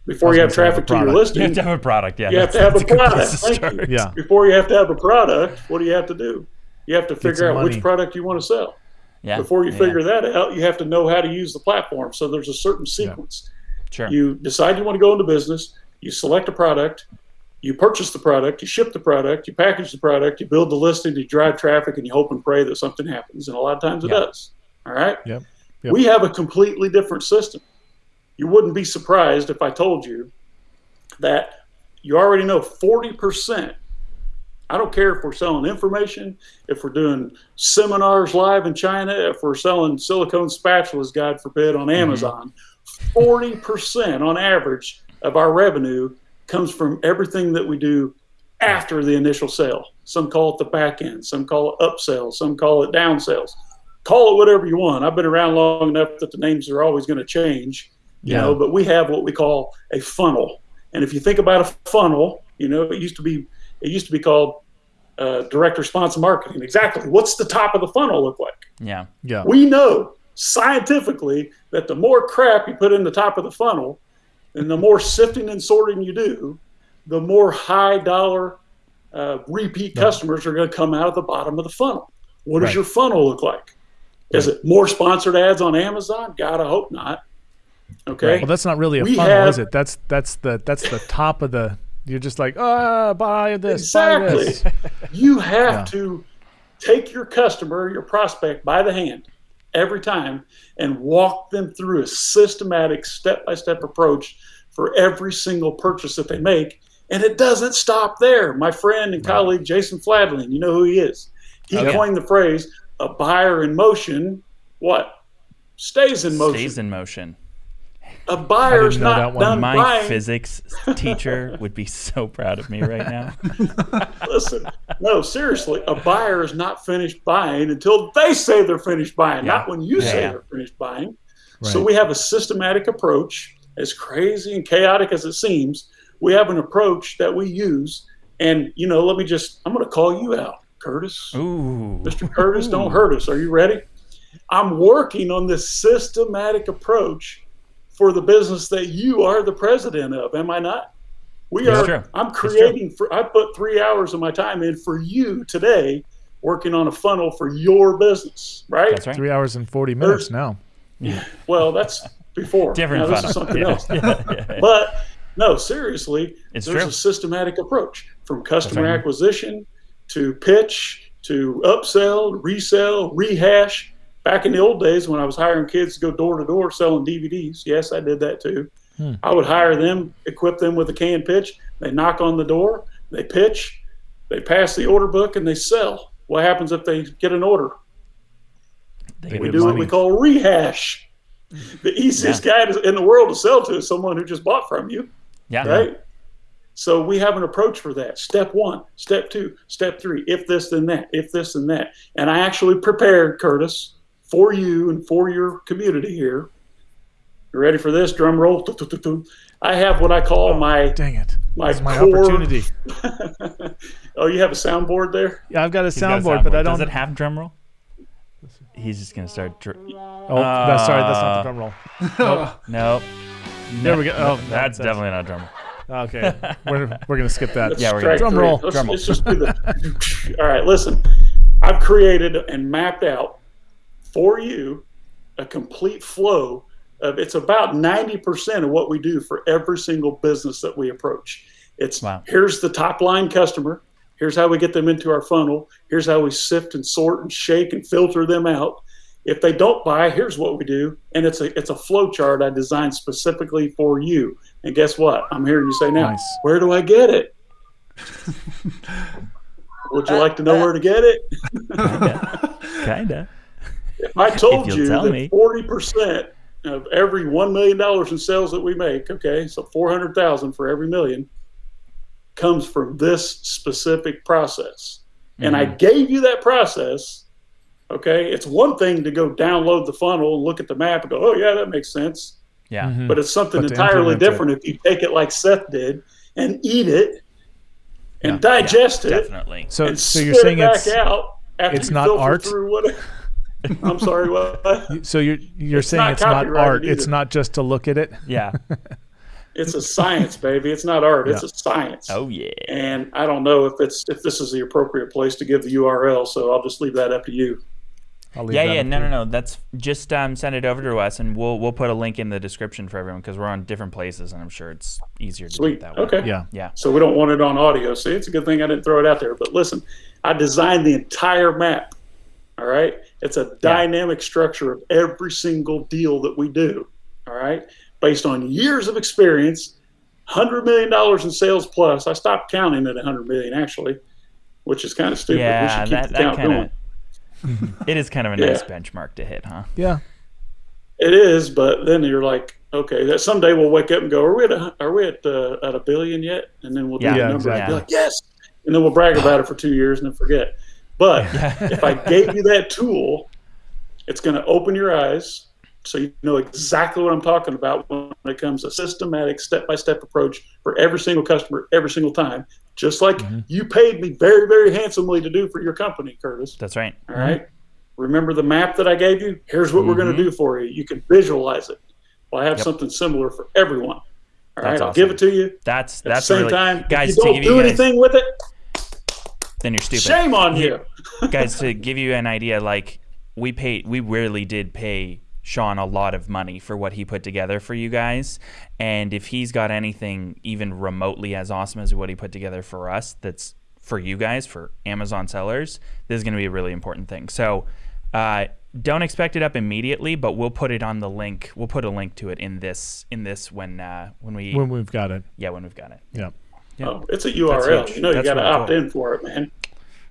Speaker 3: Before you have
Speaker 2: gonna have
Speaker 3: traffic to your
Speaker 2: product.
Speaker 1: you
Speaker 3: listing,
Speaker 1: have to have a product. Yeah,
Speaker 3: You have to have a product. Thank you.
Speaker 2: Yeah.
Speaker 3: before you have to have a product, what do you have to do? You have to figure
Speaker 2: some
Speaker 3: out which product you want to sell.
Speaker 1: Yeah.
Speaker 3: Before you
Speaker 1: yeah,
Speaker 3: figure that out, you have to know how to use the platform. So there's a certain sequence.
Speaker 1: Sure.
Speaker 3: You decide you want to go into business, you select a product, you purchase the product, you ship the product, you package the product, you build the listing, you drive traffic, and you hope and pray that something happens. And a lot of times it
Speaker 1: Yeah.
Speaker 3: does. All right?
Speaker 2: Yep. Yep.
Speaker 3: We have a completely different system. You wouldn't be surprised if I told you that you already know 40%. I don't care if we're selling information, if we're doing seminars live in China, if we're selling silicone spatulas, God forbid, on mm-hmm. Amazon. 40% on average of our revenue comes from everything that we do after the initial sale. Some call it the back end, some call it upsell, some call it down sales. Call it whatever you want. I've been around long enough that the names are always going to change, you
Speaker 2: Yeah.
Speaker 3: know, but we have what we call a funnel. And if you think about a funnel, you know, it used to be it used to be called uh, direct response marketing. Exactly. What's the top of the funnel look like?
Speaker 1: Yeah.
Speaker 2: Yeah.
Speaker 3: We know scientifically that the more crap you put in the top of the funnel and the more sifting and sorting you do, the more high dollar uh, repeat customers are going to come out of the bottom of the funnel. What does
Speaker 2: Right.
Speaker 3: your funnel look like? Is it more sponsored ads on Amazon? God, I hope not. Okay.
Speaker 2: Well, that's not really a
Speaker 3: We
Speaker 2: funnel,
Speaker 3: have-
Speaker 2: is it? That's that's the that's the top of the You're just like, ah, buy this, buy
Speaker 3: Exactly.
Speaker 2: this.
Speaker 3: You have
Speaker 2: Yeah.
Speaker 3: to take your customer, your prospect by the hand every time and walk them through a systematic step by step approach for every single purchase that they make. And it doesn't stop there. My friend and colleague Jason Fladlien, you know who he is. He
Speaker 1: Oh, yeah.
Speaker 3: coined the phrase a buyer in motion, what? Stays in motion.
Speaker 1: Stays in motion.
Speaker 3: A buyer's
Speaker 2: know that
Speaker 3: not
Speaker 2: one.
Speaker 3: done
Speaker 1: My
Speaker 3: buying.
Speaker 1: physics teacher would be so proud of me right now.
Speaker 3: Listen, no, seriously, a buyer is not finished buying until they say they're finished buying,
Speaker 1: Yeah.
Speaker 3: not when you
Speaker 1: Yeah,
Speaker 3: say they're finished buying. So we have a systematic approach, as crazy and chaotic as it seems. We have an approach that we use, and you know, let me just, I'm going to call you out, Curtis.
Speaker 1: Ooh.
Speaker 3: Mr. Curtis, don't hurt us. Are you ready? I'm working on this systematic approach for the business that you are the president of. Am I not? We
Speaker 1: It's
Speaker 3: are.
Speaker 1: true.
Speaker 3: I'm creating. For, I put three hours of my time in for you today, working on a funnel for your business. Right.
Speaker 1: That's right.
Speaker 2: Three hours and 40 minutes now. Yeah.
Speaker 3: Well, that's before.
Speaker 1: Different
Speaker 3: Now, this
Speaker 1: funnel.
Speaker 3: is something
Speaker 1: Yeah.
Speaker 3: else.
Speaker 1: Yeah, yeah, yeah.
Speaker 3: But no, seriously,
Speaker 1: It's
Speaker 3: there's
Speaker 1: true.
Speaker 3: a systematic approach from customer
Speaker 1: right.
Speaker 3: acquisition to pitch to upsell, resell, rehash. Back in the old days when I was hiring kids to go door to door selling DVDs, yes, I did that too.
Speaker 2: Hmm.
Speaker 3: I would hire them, equip them with a canned pitch. They knock on the door, they pitch, they pass the order book, and they sell. What happens if they get an order?
Speaker 1: They
Speaker 3: We do what we call rehash. The easiest guy in the world to sell to is someone who just bought from you,
Speaker 1: Yeah.
Speaker 3: right? So we have an approach for that. Step one, step two, step three. If this, then that. If this, then that. And I actually prepared Curtis for you and for your community here. You ready for this? Drum roll. I have what I call oh, my
Speaker 2: Dang it.
Speaker 3: my,
Speaker 2: my
Speaker 3: core-
Speaker 2: opportunity.
Speaker 3: oh, you have a soundboard there?
Speaker 2: Yeah, I've got a
Speaker 1: He's got a
Speaker 2: soundboard, but I don't.
Speaker 1: Does it have drum roll? He's just gonna start. Dr-
Speaker 2: oh, oh that's, sorry, that's not the uh, drum roll.
Speaker 1: nope.
Speaker 2: There we go. Oh,
Speaker 1: That's
Speaker 2: that's-
Speaker 1: definitely not drum roll.
Speaker 2: Okay, we're, we're gonna skip that.
Speaker 3: Let's
Speaker 1: Yeah, we're gonna-
Speaker 2: Drum roll.
Speaker 3: Let's,
Speaker 1: Drum roll.
Speaker 3: let's just do the. All right, listen. I've created and mapped out for you a complete flow of. It's about ninety percent of what we do for every single business that we approach. It's
Speaker 1: Wow.
Speaker 3: here's the top line customer. Here's how we get them into our funnel. Here's how we sift and sort and shake and filter them out. If they don't buy, here's what we do, and it's a it's a flow chart I designed specifically for you. And guess what? I'm hearing you say now,
Speaker 2: Nice.
Speaker 3: where do I get it? Would you like to know uh, where to get it?
Speaker 1: Kinda.
Speaker 3: If I told
Speaker 1: you'll
Speaker 3: you
Speaker 1: tell
Speaker 3: that forty percent of every one million dollars in sales that we make, okay, so four hundred thousand for every million, comes from this specific process. And I gave you that process. Okay, it's one thing to go download the funnel and look at the map and go, "Oh yeah, that makes sense."
Speaker 1: Yeah.
Speaker 2: Mhm.
Speaker 3: But it's something
Speaker 2: But
Speaker 3: entirely
Speaker 2: implement it.
Speaker 3: different if you take it like Seth did and eat it and
Speaker 2: Yeah.
Speaker 3: digest it
Speaker 1: Definitely.
Speaker 2: So,
Speaker 3: and
Speaker 2: so you're saying
Speaker 3: it back
Speaker 2: it's
Speaker 3: out after
Speaker 2: it's
Speaker 3: you
Speaker 2: not
Speaker 3: filter
Speaker 2: art?
Speaker 3: Through what, I'm sorry, what?
Speaker 2: so you're you're saying
Speaker 3: not
Speaker 2: it's not
Speaker 3: copyrighted
Speaker 2: art. It's not just to look at it.
Speaker 1: Yeah.
Speaker 3: It's a science, baby. It's not art. It's a science.
Speaker 1: Oh yeah.
Speaker 3: And I don't know if it's if this is the appropriate place to give the URL, so I'll just leave that up to you.
Speaker 2: I'll leave
Speaker 1: Yeah,
Speaker 2: that
Speaker 1: yeah, no, no, no. That's just um, send it over to us, and we'll we'll put a link in the description for everyone because we're on different places, and I'm sure it's easier to do it
Speaker 3: Sweet.
Speaker 1: that way.
Speaker 3: Okay.
Speaker 2: Yeah.
Speaker 1: Yeah.
Speaker 3: So we don't want it on audio. See, it's a good thing I didn't throw it out there. But listen, I designed the entire map. All right. It's a dynamic structure of every single deal that we do. All right. Based on years of experience, hundred million dollars in sales plus. I stopped counting at hundred million actually, which is kind of stupid.
Speaker 1: Yeah,
Speaker 3: should keep
Speaker 1: that
Speaker 3: the
Speaker 1: that
Speaker 3: count
Speaker 1: kind
Speaker 3: going.
Speaker 1: of. it is kind of a
Speaker 3: Yeah.
Speaker 1: nice benchmark to hit, huh?
Speaker 2: Yeah.
Speaker 3: It is, but then you're like, okay, that someday we'll wake up and go, are we at a, are we at uh, at a billion yet? And then we'll do
Speaker 1: Yeah.
Speaker 3: the
Speaker 2: Yeah,
Speaker 3: number and be like, yes, and then we'll brag about it for two years and then forget. But if I gave you that tool, it's going to open your eyes so you know exactly what I'm talking about when it comes to systematic step-by-step approach for every single customer every single time, just like
Speaker 2: Mm-hmm.
Speaker 3: you paid me very, very handsomely to do for your company, Curtis.
Speaker 1: That's right.
Speaker 3: All right. Remember the map that I gave you? Here's what we're going to do for you. You can visualize it. Well, I have
Speaker 1: Yep.
Speaker 3: something similar for everyone. All right.
Speaker 1: That's
Speaker 3: I'll give it to you.
Speaker 1: That's
Speaker 3: At the same
Speaker 1: really
Speaker 3: time,
Speaker 1: guys
Speaker 3: if you don't
Speaker 1: give
Speaker 3: do
Speaker 1: you guys,
Speaker 3: anything with it,
Speaker 1: then you're stupid.
Speaker 3: shame on you.
Speaker 1: guys to give you an idea like we paid, we really did pay Sean a lot of money for what he put together for you guys. And if he's got anything even remotely as awesome as what he put together for us, that's for you guys, for Amazon sellers, this is going to be a really important thing. So uh, don't expect it up immediately, but we'll put it on the link. We'll put a link to it in this in this when uh, when we
Speaker 2: when we've got it.
Speaker 1: yeah when we've got it.
Speaker 2: Yeah.
Speaker 1: Yeah.
Speaker 3: Oh, it's a URL. You know, you got to opt in for it, man.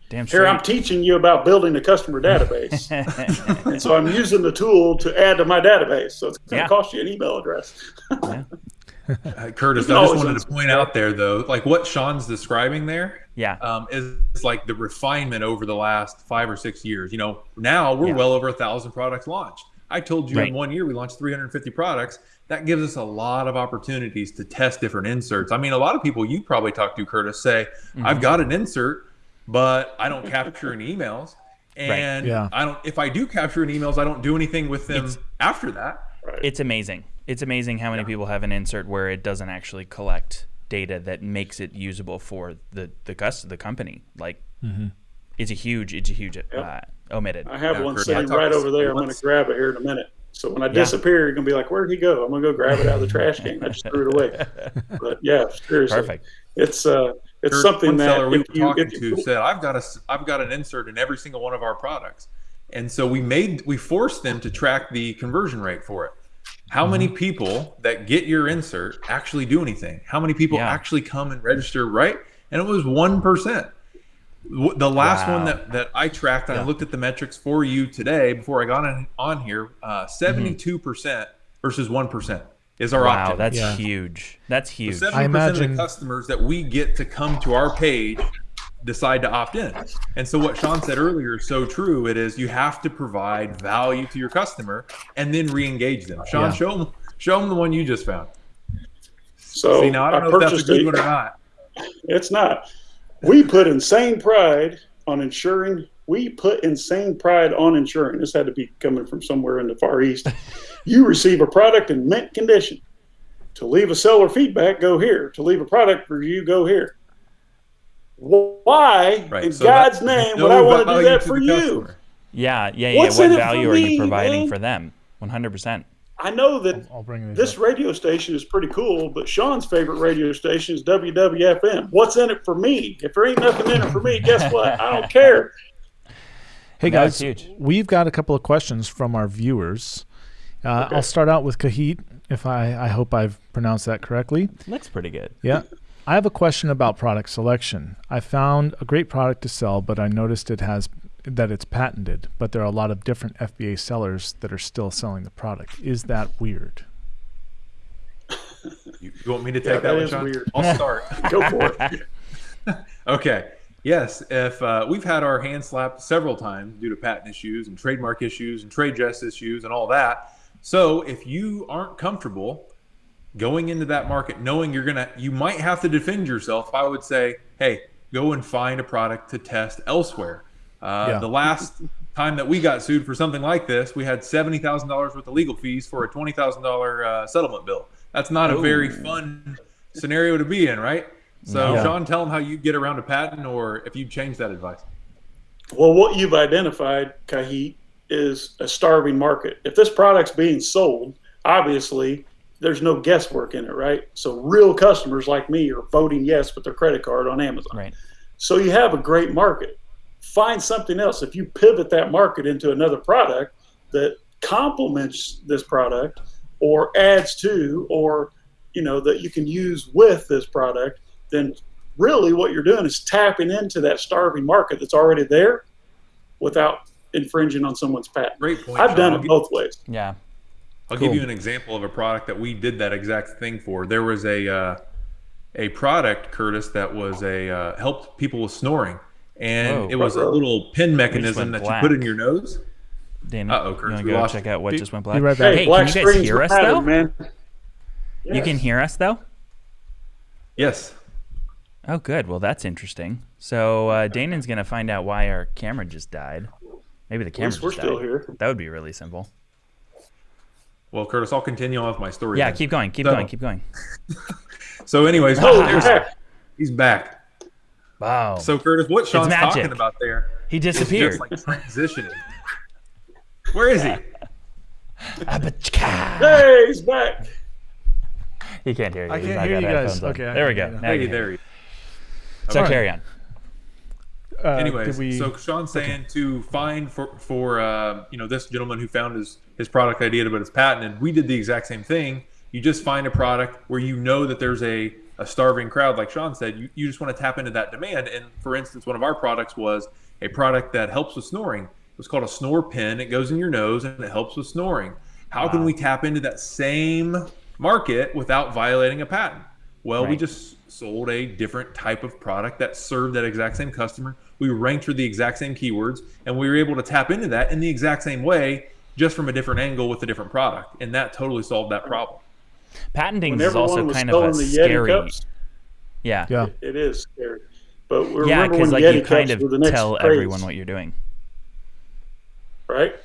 Speaker 1: Damn
Speaker 3: Here, I'm teaching you about building a customer database. and so I'm using the tool to add to my database. So it's going to
Speaker 1: Yeah.
Speaker 3: cost you an email address.
Speaker 4: Uh, Curtis, I just wanted to point out there, though, like what Sean's describing there
Speaker 1: yeah.
Speaker 4: um, is, is like the refinement over the last five or six years. You know, now we're
Speaker 1: Yeah.
Speaker 4: well over a thousand products launched. I told you
Speaker 1: Right.
Speaker 4: in one year we launched 350 products. That gives us a lot of opportunities to test different inserts. I mean, a lot of people you probably talk to, Curtis, say,
Speaker 1: Mm-hmm.
Speaker 4: "I've got an insert, but I don't capture any emails." And
Speaker 2: Yeah.
Speaker 4: I don't. If I do capture any emails, I don't do anything with them
Speaker 1: It's-
Speaker 4: after that.
Speaker 1: It's amazing. It's amazing how many people have an insert where it doesn't actually collect data that makes it usable for the the cus- the company. Like, it's a huge, it's a huge uh, omited.
Speaker 3: I have
Speaker 4: Yeah,
Speaker 3: one sitting right
Speaker 4: to
Speaker 3: over there. I'm going to grab it here in a minute. So when I disappear, you're going to be like, where'd he go? I'm going to go grab it out of the trash can. I just threw it away. But yeah, seriously.
Speaker 1: Perfect.
Speaker 3: It's, uh, it's
Speaker 4: Kurt,
Speaker 3: something that
Speaker 4: we
Speaker 3: if
Speaker 4: were
Speaker 3: you,
Speaker 4: talking
Speaker 3: if
Speaker 4: to said, "I've got a, s- I've got an insert in every single one of our products," and so we made, we forced them to track the conversion rate for it. How
Speaker 3: Mm-hmm.
Speaker 4: many people that get your insert actually do anything? How many people
Speaker 1: Yeah.
Speaker 4: actually come and register right? And it was one percent. The last one that, that I tracked, and I looked at the metrics for you today before I got on, on here. uh, Seventy-two percent versus one percent is our
Speaker 1: Wow,
Speaker 4: opt-in.
Speaker 1: that's
Speaker 2: Yeah.
Speaker 1: huge. That's huge.
Speaker 4: Seventy
Speaker 2: I
Speaker 4: percent of
Speaker 2: imagine-
Speaker 4: the customers that we get to come to our page decide to opt in. And so what Sean said earlier is so true. It is you have to provide value to your customer and then re-engage them. Sean,
Speaker 2: Yeah.
Speaker 4: show them show them the one you just found.
Speaker 3: so
Speaker 4: See, now I don't know if that's a good
Speaker 3: it.
Speaker 4: one or not.
Speaker 3: It's not. We put insane pride on ensuring. We put insane pride on ensuring. This had to be coming from somewhere in the Far East. you receive a product in mint condition. To leave a seller feedback, go here. To leave a product review, go here. Why,
Speaker 4: Right.
Speaker 3: in
Speaker 4: so
Speaker 3: God's
Speaker 4: that-
Speaker 3: name,
Speaker 4: no
Speaker 3: would I want to do
Speaker 4: value
Speaker 3: that
Speaker 4: to
Speaker 3: for you?
Speaker 4: customer.
Speaker 1: yeah, yeah, yeah.
Speaker 3: What's
Speaker 1: What
Speaker 3: in it for
Speaker 1: value are you providing
Speaker 3: man?
Speaker 1: for them? One hundred percent.
Speaker 3: I know that
Speaker 2: I'll bring it.
Speaker 3: this radio station is pretty cool, but Sean's favorite radio station is WIIFM. What's in it for me? If there ain't nothing in it for me, guess what? I don't care.
Speaker 2: Hey
Speaker 1: No,
Speaker 2: guys,
Speaker 1: huge.
Speaker 2: we've got a couple of questions from our viewers. Uh, I'll start out with Kahit, if I, I hope I've pronounced that correctly.
Speaker 1: Looks pretty good.
Speaker 2: Yeah. I have a question about product selection. I found a great product to sell, but I noticed it has that it's patented, but there are a lot of different FBA sellers that are still selling the product. Is that weird?
Speaker 4: You, you want me to take
Speaker 3: Yeah,
Speaker 4: that,
Speaker 3: that
Speaker 4: one,
Speaker 3: is weird.
Speaker 4: I'll start.
Speaker 3: Go for it.
Speaker 4: Okay. Yes, if uh, we've had our hand slapped several times due to patent issues and trademark issues and trade dress issues and all that. So if you aren't comfortable going into that market, knowing you're gonna, you might have to defend yourself. I would say, hey, go and find a product to test elsewhere. Uh,
Speaker 2: Yeah.
Speaker 4: The last time that we got sued for something like this, we had seventy thousand dollars worth of legal fees for a twenty thousand uh, settlement bill. That's not a very fun scenario to be in, right? So,
Speaker 2: No.
Speaker 4: Sean, tell them how you get around a patent, or if you change that advice.
Speaker 3: Well, what you've identified, Kahit, is a starving market. If this product's being sold, obviously there's no guesswork in it, right? So real customers like me are voting yes with their credit card on Amazon.
Speaker 1: Right.
Speaker 3: So you have a great market. Find something else. If you pivot that market into another product that complements this product or adds to or you know that you can use with this product, then really what you're doing is tapping into that starving market that's already there without infringing on someone's patent.
Speaker 4: Great point.
Speaker 3: I've
Speaker 4: Sean.
Speaker 3: done
Speaker 4: I'll
Speaker 3: it
Speaker 4: gi-
Speaker 3: both ways.
Speaker 1: Yeah.
Speaker 4: I'll
Speaker 2: Cool.
Speaker 4: give you an example of a product that we did that exact thing for. There was a uh, a product, Curtis, that was a uh, helped people with snoring, and
Speaker 1: Whoa.
Speaker 4: it was a little pin mechanism
Speaker 1: went
Speaker 4: that you put in your nose.
Speaker 1: Dana,
Speaker 4: Uh-oh,
Speaker 1: you
Speaker 4: Curtis,
Speaker 1: want
Speaker 4: we
Speaker 1: to go
Speaker 4: lost
Speaker 1: check out what
Speaker 4: Be-
Speaker 1: just went black?
Speaker 2: Right back.
Speaker 3: Hey,
Speaker 1: Hey,
Speaker 3: black
Speaker 1: can you guys hear us
Speaker 3: matter,
Speaker 1: though?
Speaker 3: man.
Speaker 1: You can hear us though.
Speaker 4: Yes.
Speaker 1: Oh, good. Well, that's interesting. So uh, Danon's gonna find out why our camera just died. Maybe the
Speaker 3: At
Speaker 1: camera
Speaker 3: least we're
Speaker 1: just
Speaker 3: still
Speaker 1: died.
Speaker 3: here.
Speaker 1: That would be really simple.
Speaker 4: Well, Curtis, I'll continue on with my story.
Speaker 1: Yeah,
Speaker 4: then.
Speaker 1: keep going. Keep
Speaker 4: So-
Speaker 1: going. Keep going.
Speaker 4: So, anyways,
Speaker 3: Oh,
Speaker 4: there's- he's back.
Speaker 1: Wow.
Speaker 4: So, Curtis, what Sean's talking about there
Speaker 1: he
Speaker 4: is
Speaker 1: disappeared.
Speaker 4: just like transitioning. Where is he?
Speaker 1: Abachka.
Speaker 3: Hey, he's back.
Speaker 1: He can't hear you.
Speaker 2: I can't
Speaker 1: not
Speaker 2: hear you guys. Okay,
Speaker 1: there we go. Now you
Speaker 4: Hey, there.
Speaker 1: hear.
Speaker 4: you-
Speaker 1: So
Speaker 4: All right.
Speaker 1: carry on.
Speaker 2: Uh,
Speaker 4: Anyways,
Speaker 2: we,
Speaker 4: so Sean's saying to find for for uh, you know this gentleman who found his his product idea, but it's patented. We did the exact same thing. You just find a product where you know that there's a a starving crowd, like Sean said. You, you just want to tap into that demand. And for instance, one of our products was a product that helps with snoring. It was called a snore pin. It goes in your nose and it helps with snoring. How can we tap into that same market without violating a patent? Well, we just sold a different type of product that served that exact same customer. We ranked for the exact same keywords, and we were able to tap into that in the exact same way, just from a different angle with a different product, and that totally solved that problem.
Speaker 1: Patenting
Speaker 3: When
Speaker 1: is
Speaker 3: everyone
Speaker 1: also kind of a scary.
Speaker 3: cups,
Speaker 1: Yeah.
Speaker 2: yeah.
Speaker 3: it is scary. But we're
Speaker 1: Yeah, because like
Speaker 3: Yeti
Speaker 1: you kind of
Speaker 3: were the next
Speaker 1: tell
Speaker 3: craze,
Speaker 1: everyone what you're doing.
Speaker 3: right?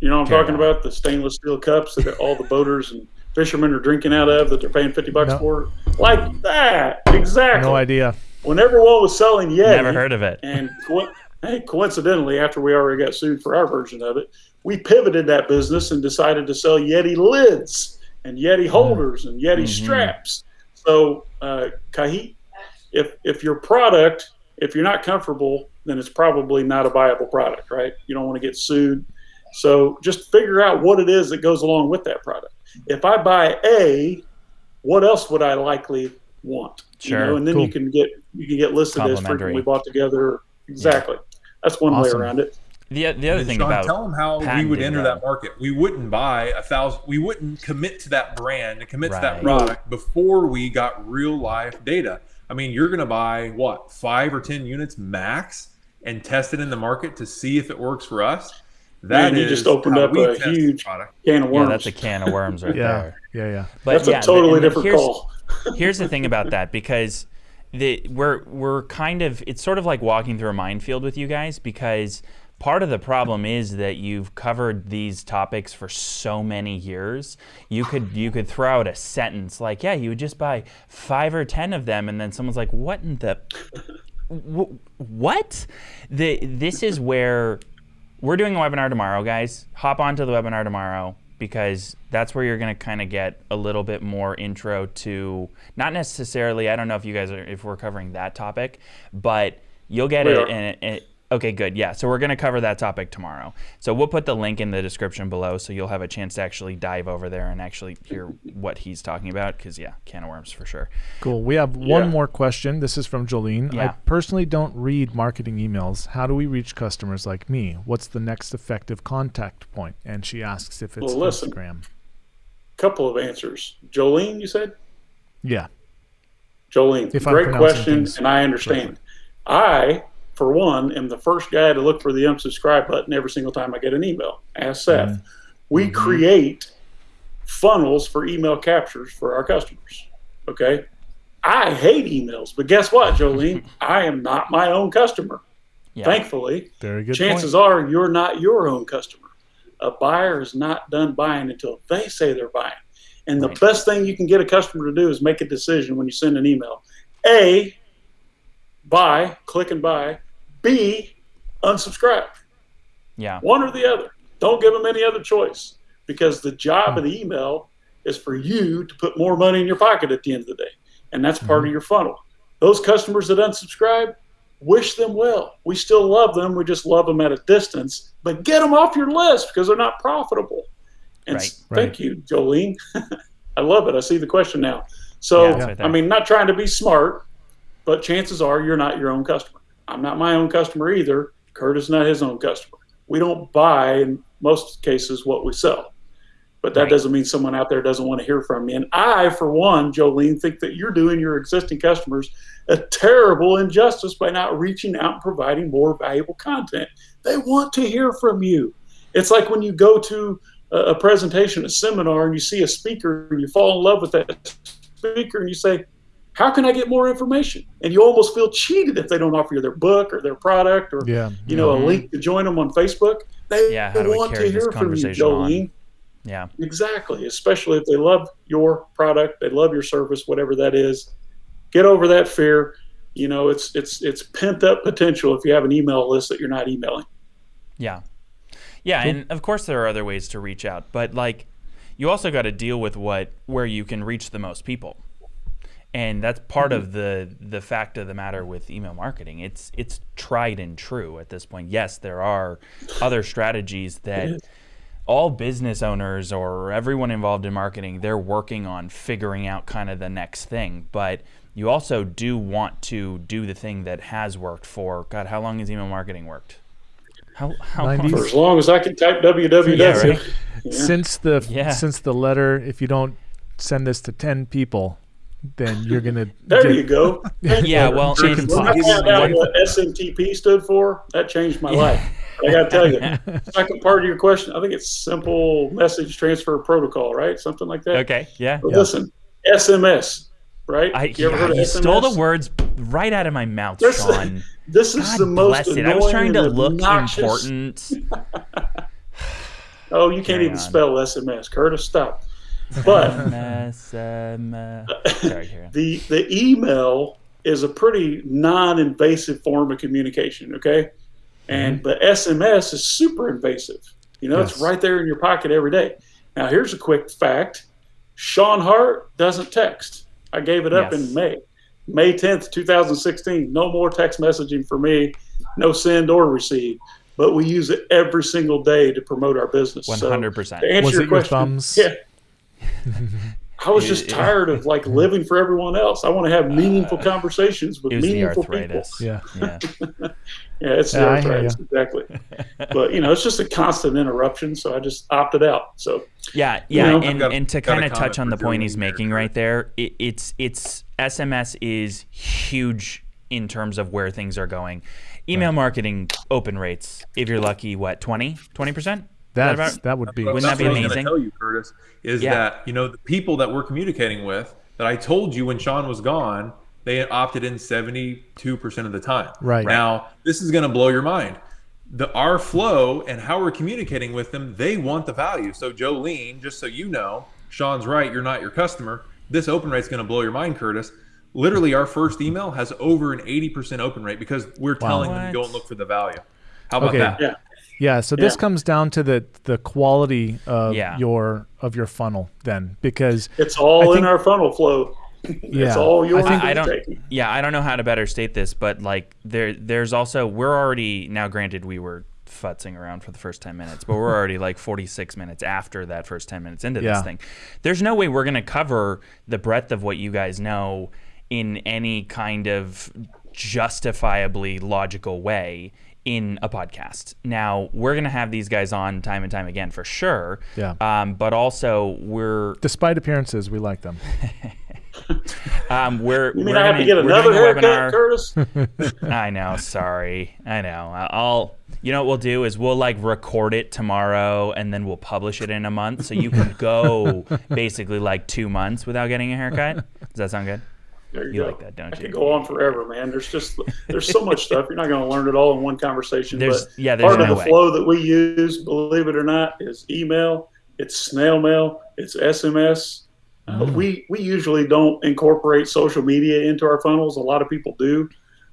Speaker 3: You know what I'm
Speaker 1: Carry
Speaker 3: talking
Speaker 1: on.
Speaker 3: about? The stainless steel cups that all the boaters and fishermen are drinking out of that they're paying 50 bucks
Speaker 2: No.
Speaker 3: for. Like that. Exactly.
Speaker 2: No idea.
Speaker 3: When everyone was selling Yeti,
Speaker 1: Never heard of it.
Speaker 3: and co- hey, coincidentally, after we already got sued for our version of it, we pivoted that business and decided to sell Yeti lids and Yeti holders and Yeti
Speaker 1: Mhm.
Speaker 3: straps. So, uh, Kahit, if if your product, if you're not comfortable, then it's probably not a viable product, right? You don't want to get sued. So just figure out what it is that goes along with that product. If I buy A, what else would I likely want? You
Speaker 1: Sure.
Speaker 3: know, and then
Speaker 2: Cool.
Speaker 3: you can get you can get listed as frequently bought together. Exactly. That's one
Speaker 2: Awesome.
Speaker 3: way around it.
Speaker 1: The the other thing
Speaker 4: Sean,
Speaker 1: about
Speaker 4: tell them how we would enter that uh, market. We wouldn't buy a thousand. We wouldn't commit to that brand and commit to that product before we got real life data. I mean, you're going to buy what five or ten units max and test it in the market to see if it works for us. That
Speaker 3: Man, you just opened up a huge
Speaker 4: product.
Speaker 3: Can of
Speaker 1: yeah,
Speaker 3: worms.
Speaker 1: that's a can of worms right
Speaker 2: Yeah.
Speaker 1: there.
Speaker 2: Yeah. Yeah.
Speaker 1: But
Speaker 3: That's
Speaker 1: yeah,
Speaker 3: a totally
Speaker 1: and
Speaker 3: different
Speaker 1: here's-
Speaker 3: call.
Speaker 1: here's the thing about that because the we're we're kind of it's sort of like walking through a minefield with you guys because part of the problem is that you've covered these topics for so many years you could you could throw out a sentence like yeah you would just buy five or ten of them and then someone's like what in the wh- what? The this is where we're doing a webinar tomorrow guys. Hop onto the webinar tomorrow because that's where you're going to kind of get a little bit more intro to not necessarily i don't know if you guys are if we're covering that topic but you'll get it, okay good yeah so we're going to cover that topic tomorrow so we'll put the link in the description below so you'll have a chance to actually dive over there and actually hear what he's talking about because yeah can of worms for sure
Speaker 2: Cool. We have one
Speaker 3: Yeah.
Speaker 2: more question. This is from Jolene. I personally don't read marketing emails. How do we reach customers like me? What's the next effective contact point? And she asks if it's
Speaker 3: Well, listen.
Speaker 2: Instagram.
Speaker 3: Couple of answers. Jolene, you said?
Speaker 2: Yeah.
Speaker 3: Jolene,
Speaker 2: If
Speaker 3: great question, and I understand. I, for one, am the first guy to look for the unsubscribe button every single time I get an email. Ask Seth.
Speaker 2: Mm-hmm.
Speaker 3: We create funnels for email captures for our customers. Okay. I hate emails, but guess what, Jolene? I am not my own customer.
Speaker 1: yeah
Speaker 3: Thankfully,
Speaker 2: Very good
Speaker 3: chances
Speaker 2: point.
Speaker 3: are you're not your own customer. A buyer is not done buying until they say they're buying. And the
Speaker 1: Right.
Speaker 3: best thing you can get a customer to do is make a decision when you send an email. A, buy, click and buy. B, unsubscribe.
Speaker 1: yeah
Speaker 3: One or the other. Don't give them any other choice because the job of the hmm. email is for you to put more money in your pocket at the end of the day. And that's part of hmm. your funnel. Those customers that unsubscribe, wish them well. We still love them. We just love them at a distance, but get them off your list because they're not profitable. And
Speaker 1: Right.
Speaker 3: thank you, Jolene. I love it. I see the question now. So,
Speaker 1: Yeah, right.
Speaker 3: I mean, not trying to be smart, but chances are you're not your own customer. I'm not my own customer either. Kurt is not his own customer. We don't buy, in most cases, what we sell. But that
Speaker 1: Right.
Speaker 3: doesn't mean someone out there doesn't want to hear from me. And I, for one, Jolene, think that you're doing your existing customers a terrible injustice by not reaching out and providing more valuable content. They want to hear from you. It's like when you go to a, a presentation, a seminar, and you see a speaker and you fall in love with that speaker and you say, How can I get more information? And you almost feel cheated if they don't offer you their book or their product or
Speaker 2: Yeah.
Speaker 3: you know,
Speaker 1: Mhm.
Speaker 3: a link to join them on Facebook. They
Speaker 1: Yeah, how do
Speaker 3: want
Speaker 1: carry
Speaker 3: to
Speaker 1: this
Speaker 3: hear from you,
Speaker 1: conversation on? Yeah
Speaker 3: Exactly. Especially if they love your product, they love your service, whatever that is. Get over that fear. You know, it's it's it's pent up potential if you have an email list that you're not emailing.
Speaker 1: Yeah. Yeah, and of course there are other ways to reach out, but like you also got to deal with what where you can reach the most people. And that's part
Speaker 3: Mm-hmm.
Speaker 1: of the the fact of the matter with email marketing. It's it's tried and true at this point. Yes, there are other strategies that all business owners or everyone involved in marketing, they're working on figuring out kind of the next thing. But you also do want to do the thing that has worked for God, how long has email marketing worked? How how long?
Speaker 3: For as long as I can type www.
Speaker 1: Yeah, right.
Speaker 2: Since the
Speaker 1: Yeah.
Speaker 2: since the letter, if you don't send this to ten people, then you're gonna.
Speaker 3: There
Speaker 2: get-
Speaker 3: you go.
Speaker 1: Yeah, well,
Speaker 2: Chicken
Speaker 1: and-
Speaker 3: When I found out what SMTP stood for, that changed my life. I got to tell you. Second part of your question, I think it's simple message transfer protocol, right? Something like that.
Speaker 1: Okay, yeah.
Speaker 3: But listen, SMS, right?
Speaker 1: I,
Speaker 3: you ever
Speaker 1: yeah,
Speaker 3: heard of
Speaker 1: you
Speaker 3: SMS?
Speaker 1: stole the words right out of my mouth,
Speaker 3: This-
Speaker 1: Sean.
Speaker 3: This is
Speaker 1: God
Speaker 3: the most
Speaker 1: bless it.
Speaker 3: annoying
Speaker 1: I was trying to look
Speaker 3: obnoxious-
Speaker 1: important.
Speaker 3: Oh, you can't
Speaker 1: Carry
Speaker 3: even
Speaker 1: on.
Speaker 3: spell SMS, Curtis. Stop. But
Speaker 1: MS, uh, sorry,
Speaker 3: the the email is a pretty non-invasive form of communication okay? And but sms is super invasive. You know
Speaker 2: Yes.
Speaker 3: it's right there in your pocket every day. Now here's a quick fact. Sean hart doesn't text. I gave it up
Speaker 1: Yes.
Speaker 3: in may may 10th 2016 no more text messaging for me. No send or receive. But we use it every single day to promote our business.
Speaker 1: Hundred percent.
Speaker 3: to answer
Speaker 2: Was
Speaker 3: your
Speaker 2: it your
Speaker 3: question,
Speaker 2: thumbs?
Speaker 3: Yeah. I was just tired of like living for everyone else. I want to have uh, meaningful conversations with
Speaker 1: It
Speaker 3: meaningful people.
Speaker 1: arthritis.
Speaker 2: Yeah.
Speaker 1: Yeah.
Speaker 3: Yeah, it's the
Speaker 2: Yeah,
Speaker 3: arthritis exactly. but you know, it's just a constant interruption, so I just opted out. So
Speaker 1: Yeah, yeah,
Speaker 3: know?
Speaker 1: and,
Speaker 4: got-
Speaker 1: and to kind of touch on the point
Speaker 4: Julian
Speaker 1: he's
Speaker 4: there,
Speaker 1: making right there, it, it's it's SMS is huge in terms of where things are going. Email marketing open rates, if you're lucky, what 20 20 percent?
Speaker 2: That's that would be.
Speaker 1: Wouldn't that be
Speaker 4: That's what I was
Speaker 1: amazing?
Speaker 4: gonna tell you, Curtis, is
Speaker 1: Yeah.
Speaker 4: that you know the people that we're communicating with that I told you when Sean was gone, they opted in seventy-two percent of the time.
Speaker 2: Right.
Speaker 4: now, this is going to blow your mind. The our flow and how we're communicating with them, they want the value. So Jolene, just so you know, Sean's right. You're not your customer. This open rate's going to blow your mind, Curtis. Literally, our first email has over an eighty percent open rate because we're telling them to go and look for the value. How about
Speaker 2: Okay.
Speaker 4: that?
Speaker 3: yeah,
Speaker 2: Yeah, so this
Speaker 3: Yeah.
Speaker 2: comes down to the the quality of
Speaker 1: Yeah.
Speaker 2: your of your funnel then because
Speaker 3: it's all
Speaker 2: I
Speaker 3: in our funnel flow.
Speaker 2: Yeah.
Speaker 3: it's all yours.
Speaker 1: I, I don't.
Speaker 3: take.
Speaker 1: Yeah, I don't know how to better state this, but like there, there's also we're already now. Granted, we were futzing around for the first ten minutes, but we're already like 46 minutes after that first 10 minutes into
Speaker 2: Yeah.
Speaker 1: this thing. There's no way we're gonna cover the breadth of what you guys know in any kind of justifiably logical way in a podcast. Now we're gonna have these guys on time and time again for sure.
Speaker 2: Yeah.
Speaker 1: Um, but also we're
Speaker 2: despite appearances, we like them.
Speaker 1: um, we're
Speaker 3: You mean
Speaker 1: we're
Speaker 3: I have to
Speaker 1: gonna-
Speaker 3: get another haircut,
Speaker 1: webinar.
Speaker 3: Curtis?
Speaker 1: I know. Sorry. I know. I'll. You know what we'll do is we'll like record it tomorrow and then we'll publish it in a month, so you can go basically like two months without getting a haircut. Does that sound good?
Speaker 3: You,
Speaker 1: You like that, don't
Speaker 3: I
Speaker 1: you?
Speaker 3: could go on forever, man. There's just there's so much stuff. You're not going to learn it all in one conversation.
Speaker 1: There's
Speaker 3: but
Speaker 1: yeah. There's
Speaker 3: part
Speaker 1: no
Speaker 3: of the
Speaker 1: way.
Speaker 3: flow that we use, believe it or not, is email, it's snail mail, it's SMS. Uh,
Speaker 1: Mm.
Speaker 3: we we usually don't incorporate social media into our funnels. A lot of people do,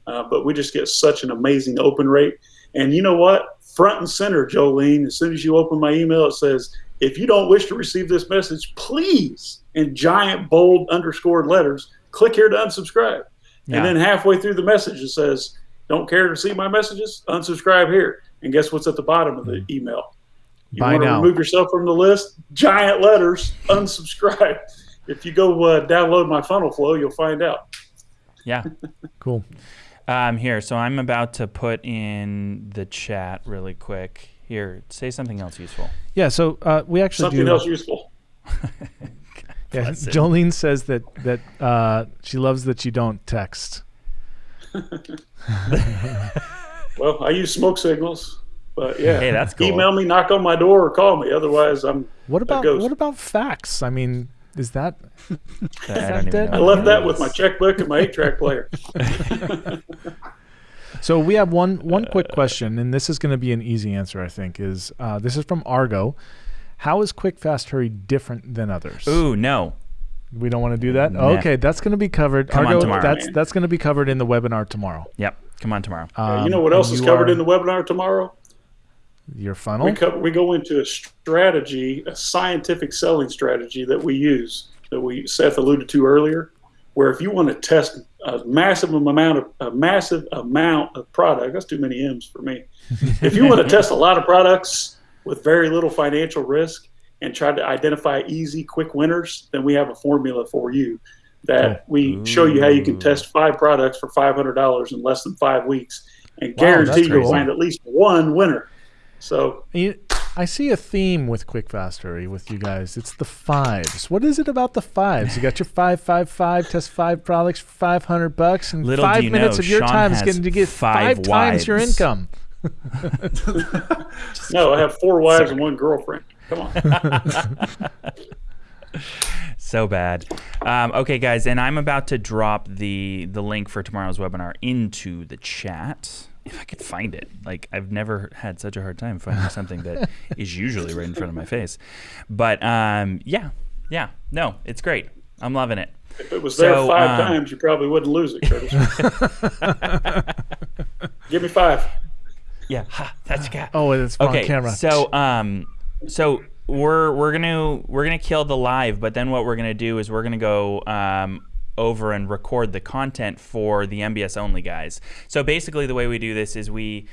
Speaker 3: uh, but we just get such an amazing open rate. And you know what? Front and center, Jolene. As soon as you open my email, it says, "If you don't wish to receive this message, please," in giant bold underscored letters, click here to unsubscribe.
Speaker 1: Yeah.
Speaker 3: And then halfway through the message, it says, "Don't care to see my messages? Unsubscribe here." And guess what's at the bottom of the email? You
Speaker 2: Buy
Speaker 3: want to
Speaker 2: now.
Speaker 3: remove yourself from the list? Giant letters, unsubscribe. if you go uh, download my funnel flow, you'll find out.
Speaker 1: Yeah.
Speaker 2: Cool.
Speaker 1: Um. Here. So I'm about to put in the chat really quick. Here. Say something else useful.
Speaker 2: Yeah, so uh, we actually
Speaker 3: Something
Speaker 2: do.
Speaker 3: else useful.
Speaker 2: yeah,
Speaker 1: Bless it.
Speaker 2: Jolene says that that uh, she loves that you don't text.
Speaker 3: Well, I use smoke signals, but yeah.
Speaker 1: Hey, that's cool.
Speaker 3: Email me, knock on my door, or call me. Otherwise, I'm.
Speaker 2: What about
Speaker 3: goes.
Speaker 2: what about fax? I mean, is that
Speaker 1: I don't
Speaker 2: dead?
Speaker 3: I left that with my checkbook and my eight-track player.
Speaker 2: So we have one one quick question, and this is going to be an easy answer, I think. Is uh, this is from Argo? How is Quick Fast Hurry different than others?
Speaker 1: Ooh no.
Speaker 2: We don't want to do that.
Speaker 1: Nah.
Speaker 2: Okay, that's going to be covered.
Speaker 1: Come on tomorrow.
Speaker 2: that's
Speaker 3: Man.
Speaker 2: that's going to be covered in the webinar tomorrow.
Speaker 1: Yep. Come on tomorrow.
Speaker 3: Yeah, you
Speaker 2: Um,
Speaker 3: know what else is covered
Speaker 2: are-
Speaker 3: in the webinar tomorrow?
Speaker 2: Your funnel.
Speaker 3: We, co- we go into a strategy, a scientific selling strategy that we use that we Seth alluded to earlier, where if you want to test a massive amount of a massive amount of product, that's too many M's for me. if you want to test a lot of products with very little financial risk and try to identify easy, quick winners, then we have a formula for you that we show you how you can test five products for five hundred dollars in less than five weeks and
Speaker 2: Wow,
Speaker 3: guarantee you'll find at least one winner. So
Speaker 2: You, I see a theme with Quick Fast Hurry with you guys. It's the fives. What is it about the fives? You got your five, five, five. Test five products for five hundred bucks, and
Speaker 1: Little
Speaker 2: five minutes
Speaker 1: know,
Speaker 2: of your
Speaker 1: Sean
Speaker 2: time is
Speaker 1: has
Speaker 2: getting to get
Speaker 1: five
Speaker 2: five, times your income.
Speaker 3: no, I have four wives and one girlfriend. Come on.
Speaker 1: so bad. Um, okay, guys, and I'm about to drop the the link for tomorrow's webinar into the chat. If I could find it, like I've never had such a hard time finding something that is usually right in front of my face. But um, yeah, yeah, no, it's great. I'm loving it.
Speaker 3: If it was there five
Speaker 1: um,
Speaker 3: times, you probably wouldn't lose it, Curtis. Give me five.
Speaker 1: Yeah, ha, that's you got.
Speaker 2: Oh, it's on
Speaker 1: okay
Speaker 2: camera.
Speaker 1: so um so we're we're gonna we're gonna kill the live but then what we're gonna do is we're gonna go um over and record the content for the mbs only guys so basically the way we do this is we